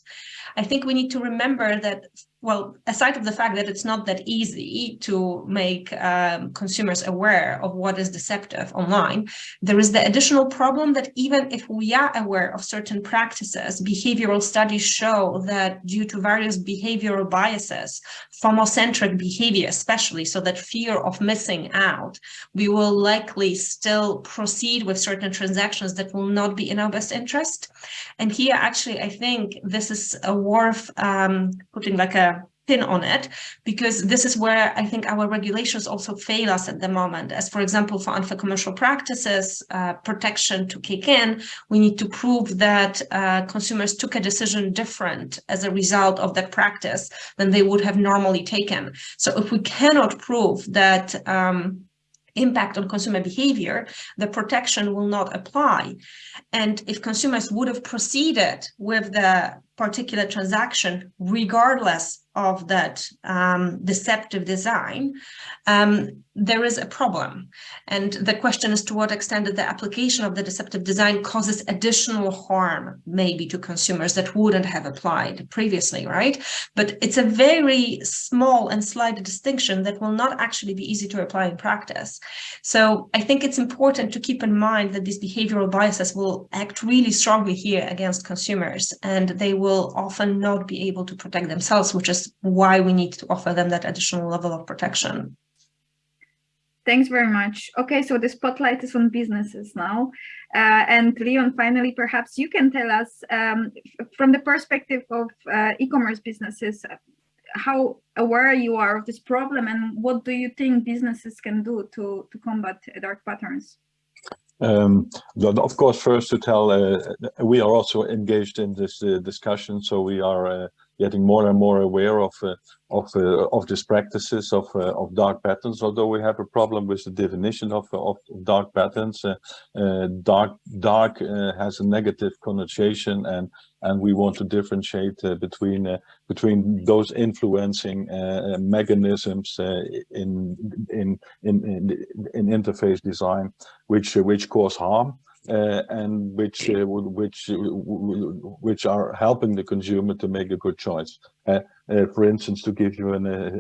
I think we need to remember that well, aside of the fact that it's not that easy to make um, consumers aware of what is deceptive online, there is the additional problem that even if we are aware of certain practices, behavioral studies show that due to various behavioral biases, FOMO-centric behavior especially, so that fear of missing out, we will likely still proceed with certain transactions that will not be in our best interest. And here, actually, I think this is a worth um, putting like a pin on it, because this is where I think our regulations also fail us at the moment. As for example, for unfair commercial practices uh, protection to kick in, we need to prove that uh, consumers took a decision different as a result of that practice than they would have normally taken. So if we cannot prove that um, impact on consumer behavior, the protection will not apply. And if consumers would have proceeded with the particular transaction, regardless of that um, deceptive design, um, there is a problem. And the question is to what extent the application of the deceptive design causes additional harm, maybe to consumers that wouldn't have applied previously, right? But it's a very small and slight distinction that will not actually be easy to apply in practice. So I think it's important to keep in mind that these behavioral biases will act really strongly here against consumers, and they will often not be able to protect themselves, which is why we need to offer them that additional level of protection. Thanks very much. Okay, so the spotlight is on businesses now. Uh, and Leon, finally, perhaps you can tell us um, from the perspective of uh, e-commerce businesses, how aware you are of this problem and what do you think businesses can do to, to combat dark patterns? Um, of course, first to tell, uh, we are also engaged in this uh, discussion, so we are uh, getting more and more aware of uh, of uh, of these practices of uh, of dark patterns. Although we have a problem with the definition of of dark patterns, dark dark has a negative connotation, and and we want to differentiate between between those influencing mechanisms in, in in in in interface design, which which cause harm uh, and which uh, which which are helping the consumer to make a good choice. Uh, uh, for instance, to give you an, uh,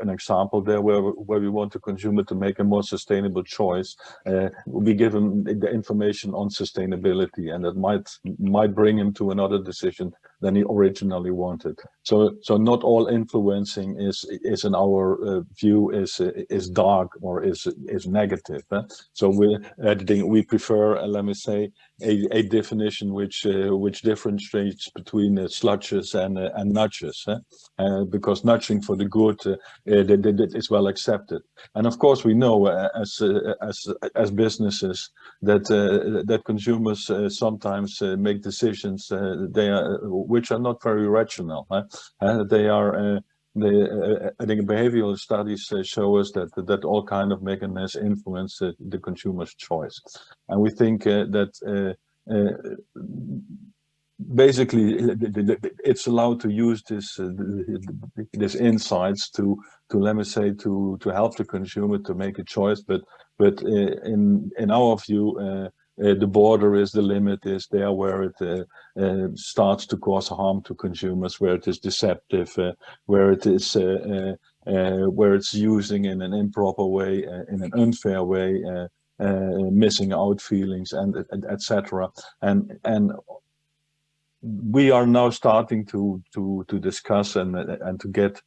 an example there where, where we want the consumer to make a more sustainable choice, uh, we give him the information on sustainability and that might might bring him to another decision than he originally wanted. So so not all influencing is is in our uh, view is is dark or is is negative. So we we prefer, uh, let me say, a, a definition which uh, which differentiates between uh, sludges and uh, and nudges, uh, because nudging for the good uh, is well accepted. And of course, we know uh, as as as businesses that that consumers sometimes make decisions they are which are not very rational. they are the, uh, I think behavioral studies uh, show us that that all kind of mechanisms influence uh, the consumer's choice, and we think that basically it's allowed to use this uh, this insights to to let me say to to help the consumer to make a choice. But but uh, in in our view uh, uh, the border is the limit is there where it uh, uh, starts to cause harm to consumers, where it is deceptive, where it is where it's using in an improper way, in an unfair way, missing out feelings, and etc. And and we are now starting to to to discuss and and to get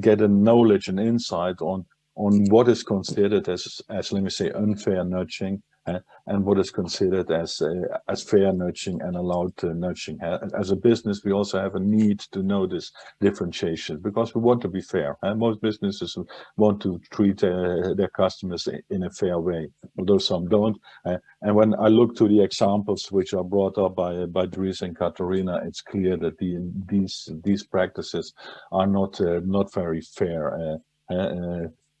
get a knowledge and insight on on what is considered as as let me say unfair nudging uh, and what is considered as uh, as fair nudging and allowed uh. As a business, we also have a need to know this differentiation because we want to be fair. And most businesses want to treat uh, their customers in a fair way, although some don't. Uh, and when I look to the examples which are brought up by by Dries and Katarina, it's clear that the, these these practices are not uh, not very fair.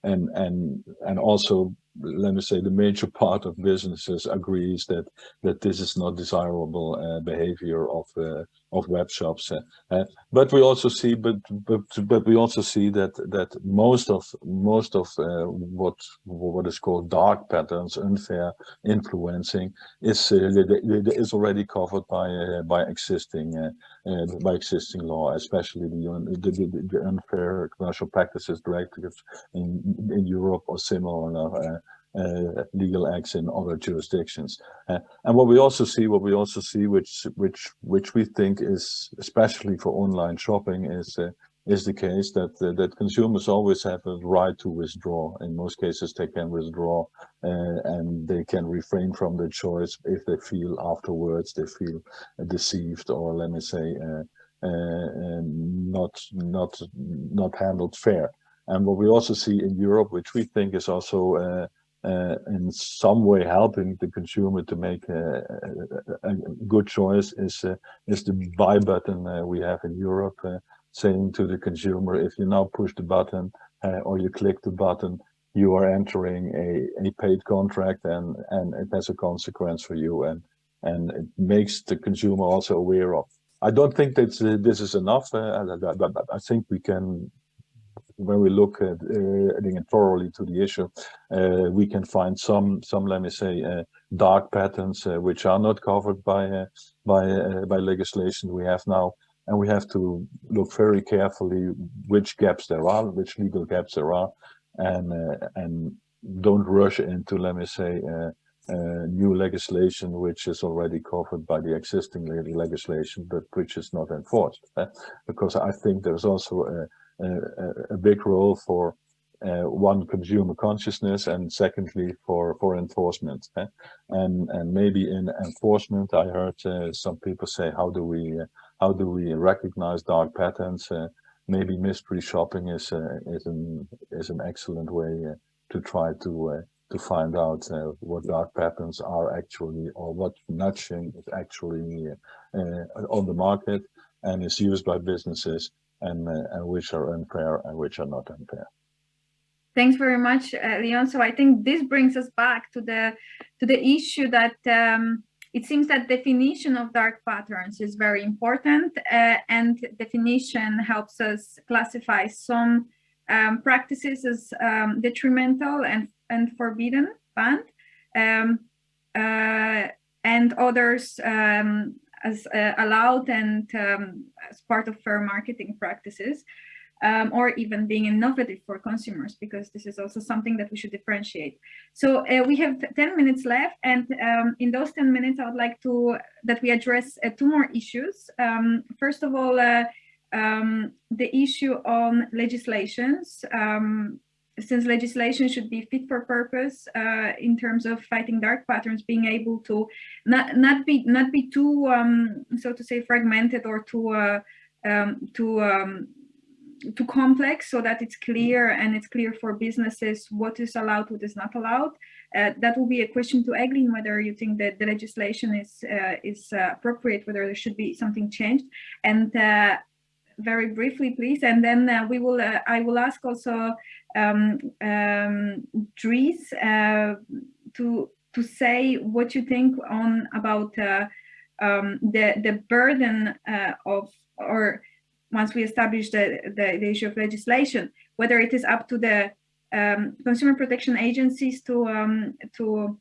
and and and also let me say the major part of businesses agrees that that this is not desirable uh, behavior of uh, of web shops uh, uh but we also see but but but we also see that that most of most of uh, what what is called dark patterns unfair influencing is is already covered by by existing by existing law especially the, the, the unfair commercial practices directives in in Europe or similar uh, legal acts in other jurisdictions. Uh, and what we also see, what we also see, which which which we think is especially for online shopping, is uh, is the case that uh, that consumers always have a right to withdraw. In most cases, they can withdraw uh, and they can refrain from the choice if they feel afterwards they feel deceived or let me say uh, not not not handled fair. And what we also see in Europe, which we think is also uh, in some way helping the consumer to make a, a, a good choice is uh, is the buy button uh, we have in Europe uh, saying to the consumer if you now push the button uh, or you click the button you are entering a, a paid contract and and it has a consequence for you and and it makes the consumer also aware of I don't think that uh, this is enough. But I think we can when we look at uh, thoroughly to the issue, uh, we can find some, some let me say, uh, dark patterns uh, which are not covered by uh, by uh, by legislation we have now, and we have to look very carefully which gaps there are, which legal gaps there are, and and don't rush into let me say. new legislation which is already covered by the existing legislation but which is not enforced because I think there's also a, a, big role for uh, one consumer consciousness and secondly for for enforcement eh? and and maybe in enforcement i heard uh, some people say how do we uh, how do we recognize dark patterns uh, maybe mystery shopping is uh, is an is an excellent way uh, to try to to find out what dark patterns are actually or what nudging is actually on the market and is used by businesses and, uh, and which are unfair and which are not unfair. Thanks very much, uh, Leon. So I think this brings us back to the to the issue that um, it seems that definition of dark patterns is very important uh, and definition helps us classify some um, practices as um, detrimental and, and forbidden, banned, um, uh, and others um, as uh, allowed and um, as part of fair marketing practices, um, or even being innovative for consumers, because this is also something that we should differentiate. So uh, we have 10 minutes left, and um, in those 10 minutes, I would like to that we address uh, two more issues. Um, first of all, uh, um, the issue on legislations. Since legislation should be fit for purpose uh, in terms of fighting dark patterns, being able to not not be not be too um, so to say fragmented or too uh, um, too um, too complex, so that it's clear and it's clear for businesses what is allowed, what is not allowed. Uh, that will be a question to Egelyn whether you think that the legislation is uh, is uh, appropriate, whether there should be something changed, and uh, very briefly, please, and then uh, we will. Uh, I will ask also um, um, Dries uh, to to say what you think on about uh, um, the the burden uh, of or once we establish the, the, the issue of legislation, whether it is up to the um, consumer protection agencies to um, to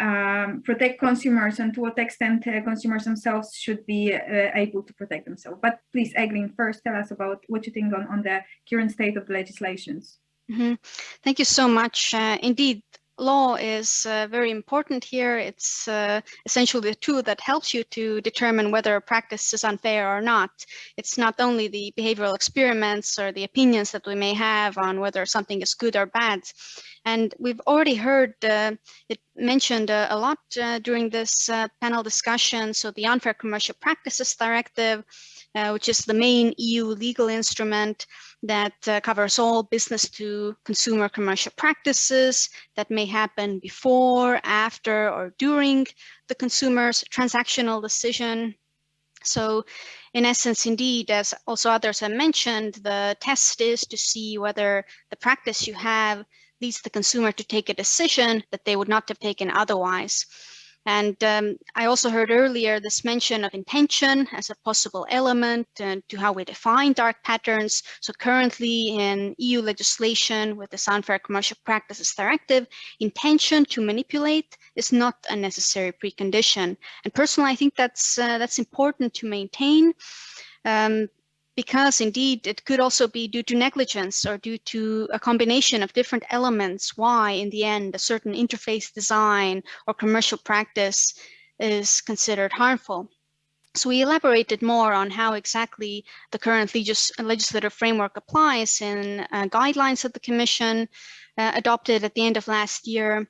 um, protect consumers and to what extent uh, consumers themselves should be uh, able to protect themselves. But please, Egelyn, first tell us about what you think on, on the current state of the legislations. Mm -hmm. Thank you so much. Uh, indeed, law is uh, very important here. It's uh, essentially a tool that helps you to determine whether a practice is unfair or not. It's not only the behavioral experiments or the opinions that we may have on whether something is good or bad. And we've already heard uh, it mentioned uh, a lot uh, during this uh, panel discussion. So the Unfair Commercial Practices Directive, which is the main EU legal instrument, that uh, covers all business to consumer commercial practices that may happen before, after, or during the consumer's transactional decision. So in essence, indeed, as also others have mentioned, the test is to see whether the practice you have leads the consumer to take a decision that they would not have taken otherwise. And um, I also heard earlier this mention of intention as a possible element uh, to how we define dark patterns. So currently in EU legislation with the Unfair Commercial Practices Directive, intention to manipulate is not a necessary precondition. And personally, I think that's uh, that's important to maintain. Um, because indeed it could also be due to negligence or due to a combination of different elements why in the end a certain interface design or commercial practice is considered harmful. So we elaborated more on how exactly the current legis legislative framework applies in uh, guidelines that the Commission uh, adopted at the end of last year.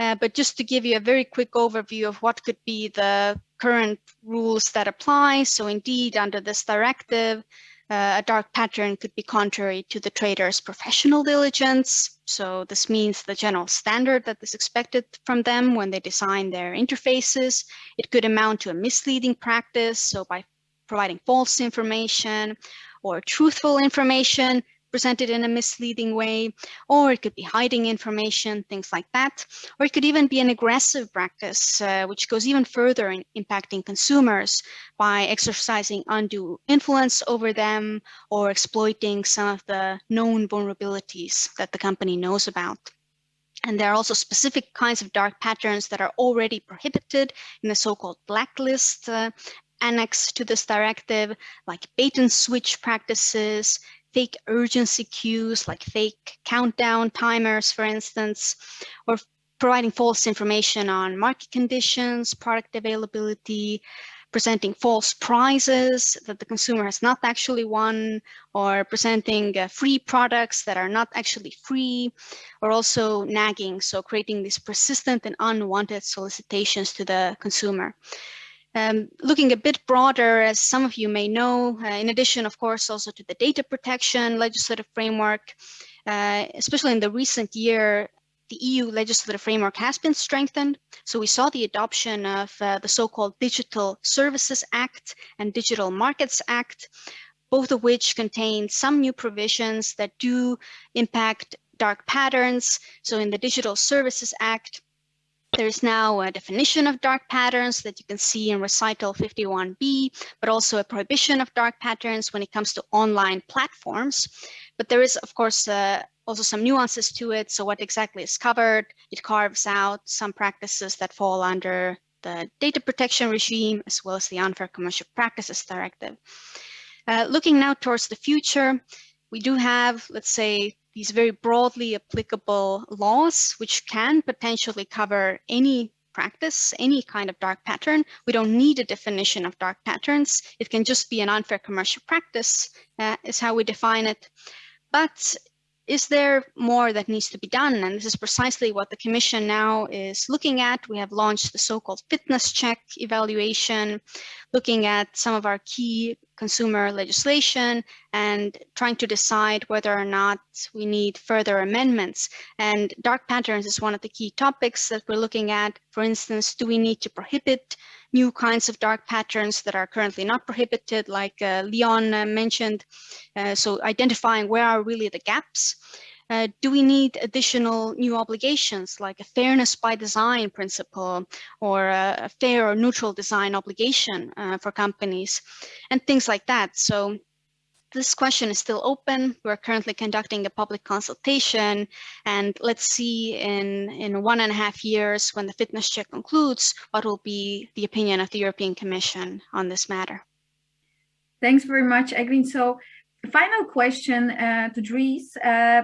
Uh, but just to give you a very quick overview of what could be the current rules that apply. So indeed, under this directive, uh, a dark pattern could be contrary to the trader's professional diligence. So this means the general standard that is expected from them when they design their interfaces. It could amount to a misleading practice. So by providing false information or truthful information, presented in a misleading way, or it could be hiding information, things like that. Or it could even be an aggressive practice, uh, which goes even further in impacting consumers by exercising undue influence over them or exploiting some of the known vulnerabilities that the company knows about. And there are also specific kinds of dark patterns that are already prohibited in the so-called blacklist uh, annex to this directive, like bait and switch practices, fake urgency cues like fake countdown timers, for instance, or providing false information on market conditions, product availability, presenting false prizes that the consumer has not actually won, or presenting uh, free products that are not actually free, or also nagging, so creating these persistent and unwanted solicitations to the consumer. Um, looking a bit broader, as some of you may know, uh, in addition, of course, also to the data protection legislative framework, uh, especially in the recent year, the EU legislative framework has been strengthened. So we saw the adoption of uh, the so-called Digital Services Act and Digital Markets Act, both of which contain some new provisions that do impact dark patterns. So in the Digital Services Act, there's now a definition of dark patterns that you can see in recital 51b, but also a prohibition of dark patterns when it comes to online platforms. But there is, of course, uh, also some nuances to it. So what exactly is covered? It carves out some practices that fall under the data protection regime, as well as the Unfair Commercial Practices Directive. Uh, looking now towards the future, we do have, let's say, these very broadly applicable laws, which can potentially cover any practice, any kind of dark pattern. We don't need a definition of dark patterns. It can just be an unfair commercial practice uh, is how we define it. But is there more that needs to be done? And this is precisely what the Commission now is looking at. We have launched the so-called fitness check evaluation, looking at some of our key consumer legislation and trying to decide whether or not we need further amendments. And dark patterns is one of the key topics that we're looking at. For instance, do we need to prohibit new kinds of dark patterns that are currently not prohibited, like uh, Leon uh, mentioned. Uh, so identifying where are really the gaps. Uh, do we need additional new obligations like a fairness by design principle or a, fair or neutral design obligation uh, for companies and things like that. So this question is still open. We're currently conducting a public consultation and let's see in, in one and a half years when the fitness check concludes, what will be the opinion of the European Commission on this matter. Thanks very much, Egelyn. So final question uh, to Dries. Uh,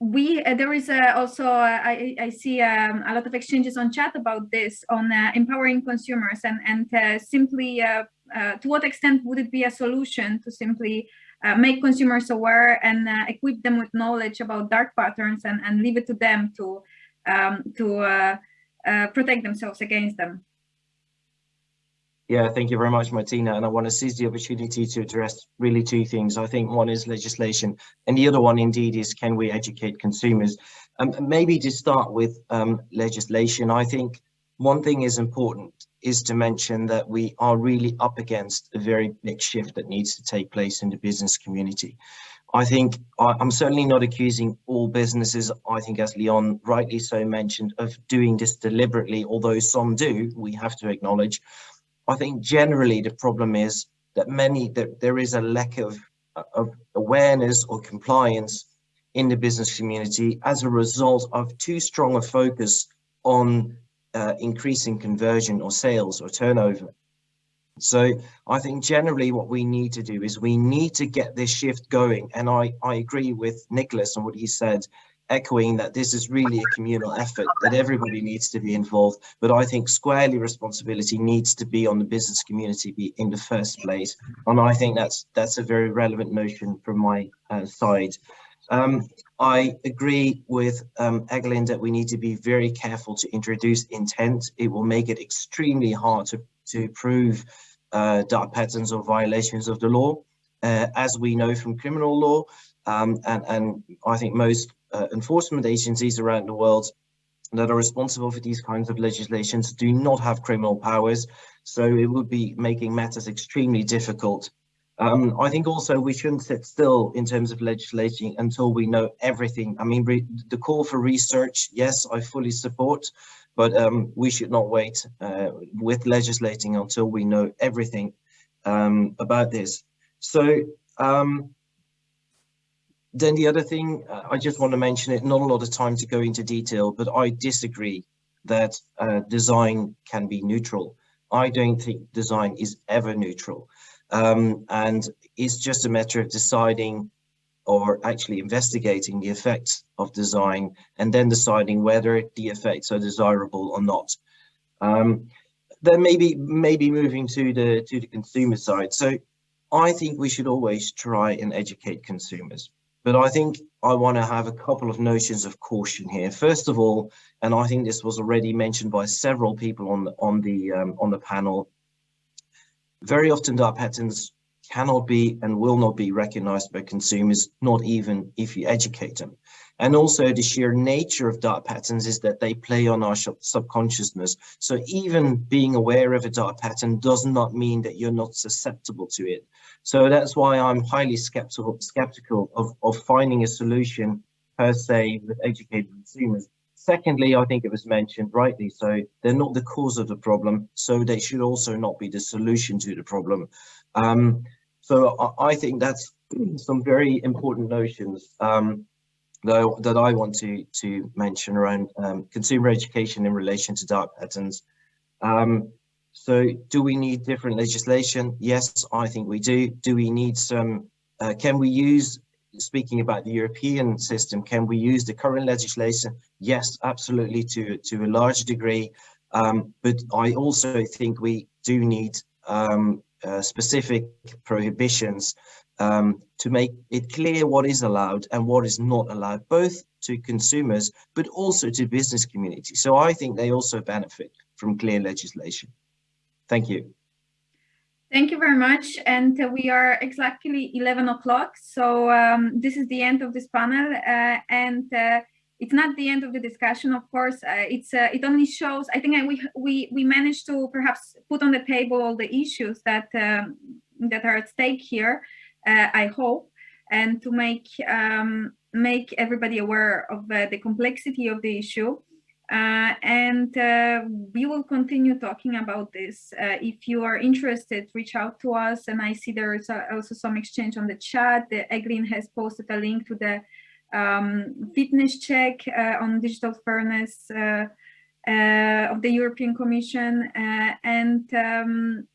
we uh, there is also uh, I, I see um, a lot of exchanges on chat about this on uh, empowering consumers and and uh, simply to what extent would it be a solution to simply make consumers aware and equip them with knowledge about dark patterns and and leave it to them to um, to protect themselves against them. Yeah, thank you very much, Martyna. And I want to seize the opportunity to address really two things. I think one is legislation, and the other one indeed is can we educate consumers? Um, maybe to start with um, legislation, I think one thing is important is to mention that we are really up against a very big shift that needs to take place in the business community. I think I'm certainly not accusing all businesses, I think as Leon rightly so mentioned, of doing this deliberately, although some do, we have to acknowledge. I think generally the problem is that many that there is a lack of, of awareness or compliance in the business community as a result of too strong a focus on uh, increasing conversion or sales or turnover. So I think generally what we need to do is we need to get this shift going. And I, I agree with Nicholas on what he said echoing that this is really a communal effort that everybody needs to be involved but i think squarely responsibility needs to be on the business community in the first place and i think that's that's a very relevant notion from my uh, side um, i agree with um, Egelyn that we need to be very careful to introduce intent it will make it extremely hard to to prove uh, dark patterns or violations of the law uh, as we know from criminal law um, and, and I think most uh, enforcement agencies around the world that are responsible for these kinds of legislations do not have criminal powers. So it would be making matters extremely difficult. Um, I think also we shouldn't sit still in terms of legislating until we know everything. I mean, the call for research, yes, I fully support, but um, we should not wait uh, with legislating until we know everything um, about this. So um, then the other thing, uh, I just want to mention it, not a lot of time to go into detail, but I disagree that uh, design can be neutral. I don't think design is ever neutral. Um, and it's just a matter of deciding or actually investigating the effects of design and then deciding whether the effects are desirable or not. Um, then maybe maybe moving to the to the consumer side. So I think we should always try and educate consumers. But I think I want to have a couple of notions of caution here. First of all, and I think this was already mentioned by several people on on the um, on the panel. Very often, dark patterns cannot be and will not be recognized by consumers, not even if you educate them. And also the sheer nature of dark patterns is that they play on our subconsciousness. So even being aware of a dark pattern does not mean that you're not susceptible to it. So that's why I'm highly skeptical, skeptical of, of finding a solution per se with educated consumers. Secondly, I think it was mentioned rightly, so they're not the cause of the problem, so they should also not be the solution to the problem. Um, so I, I, think that's some very important notions um, that, that I want to, to mention around um, consumer education in relation to dark patterns. Um, so do we need different legislation? Yes, I think we do. Do we need some, uh, can we use, speaking about the European system, can we use the current legislation? Yes, absolutely to, to a large degree. Um, but I also think we do need um, uh, specific prohibitions um, to make it clear what is allowed and what is not allowed, both to consumers, but also to business community. So I think they also benefit from clear legislation. Thank you. Thank you very much. And uh, we are exactly 11 o'clock. So um, this is the end of this panel. Uh, and uh, it's not the end of the discussion, of course. Uh, it's uh, It only shows, I think we, we, we managed to perhaps put on the table all the issues that, um, that are at stake here, uh, I hope, and to make, um, make everybody aware of the complexity of the issue. Uh, and uh, we will continue talking about this. Uh, if you are interested, reach out to us. And I see there is also some exchange on the chat. The Egelyn has posted a link to the um, fitness check uh, on digital fairness uh, uh, of the European Commission. and um,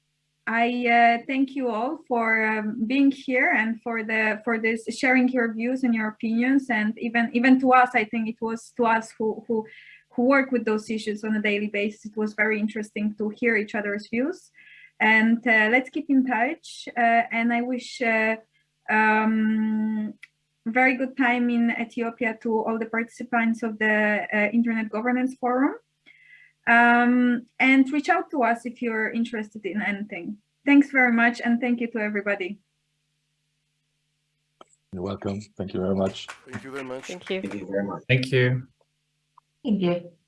I thank you all for um, being here and for the for this sharing your views and your opinions and even even to us I think it was to us who who who work with those issues on a daily basis it was very interesting to hear each other's views and uh, let's keep in touch uh, and I wish uh, um, very good time in Ethiopia to all the participants of the uh, Internet Governance Forum um, and reach out to us if you're interested in anything. Thanks very much and thank you to everybody. You're welcome. Thank you very much. Thank you very much. Thank you. Thank you very much. Thank you. Thank you.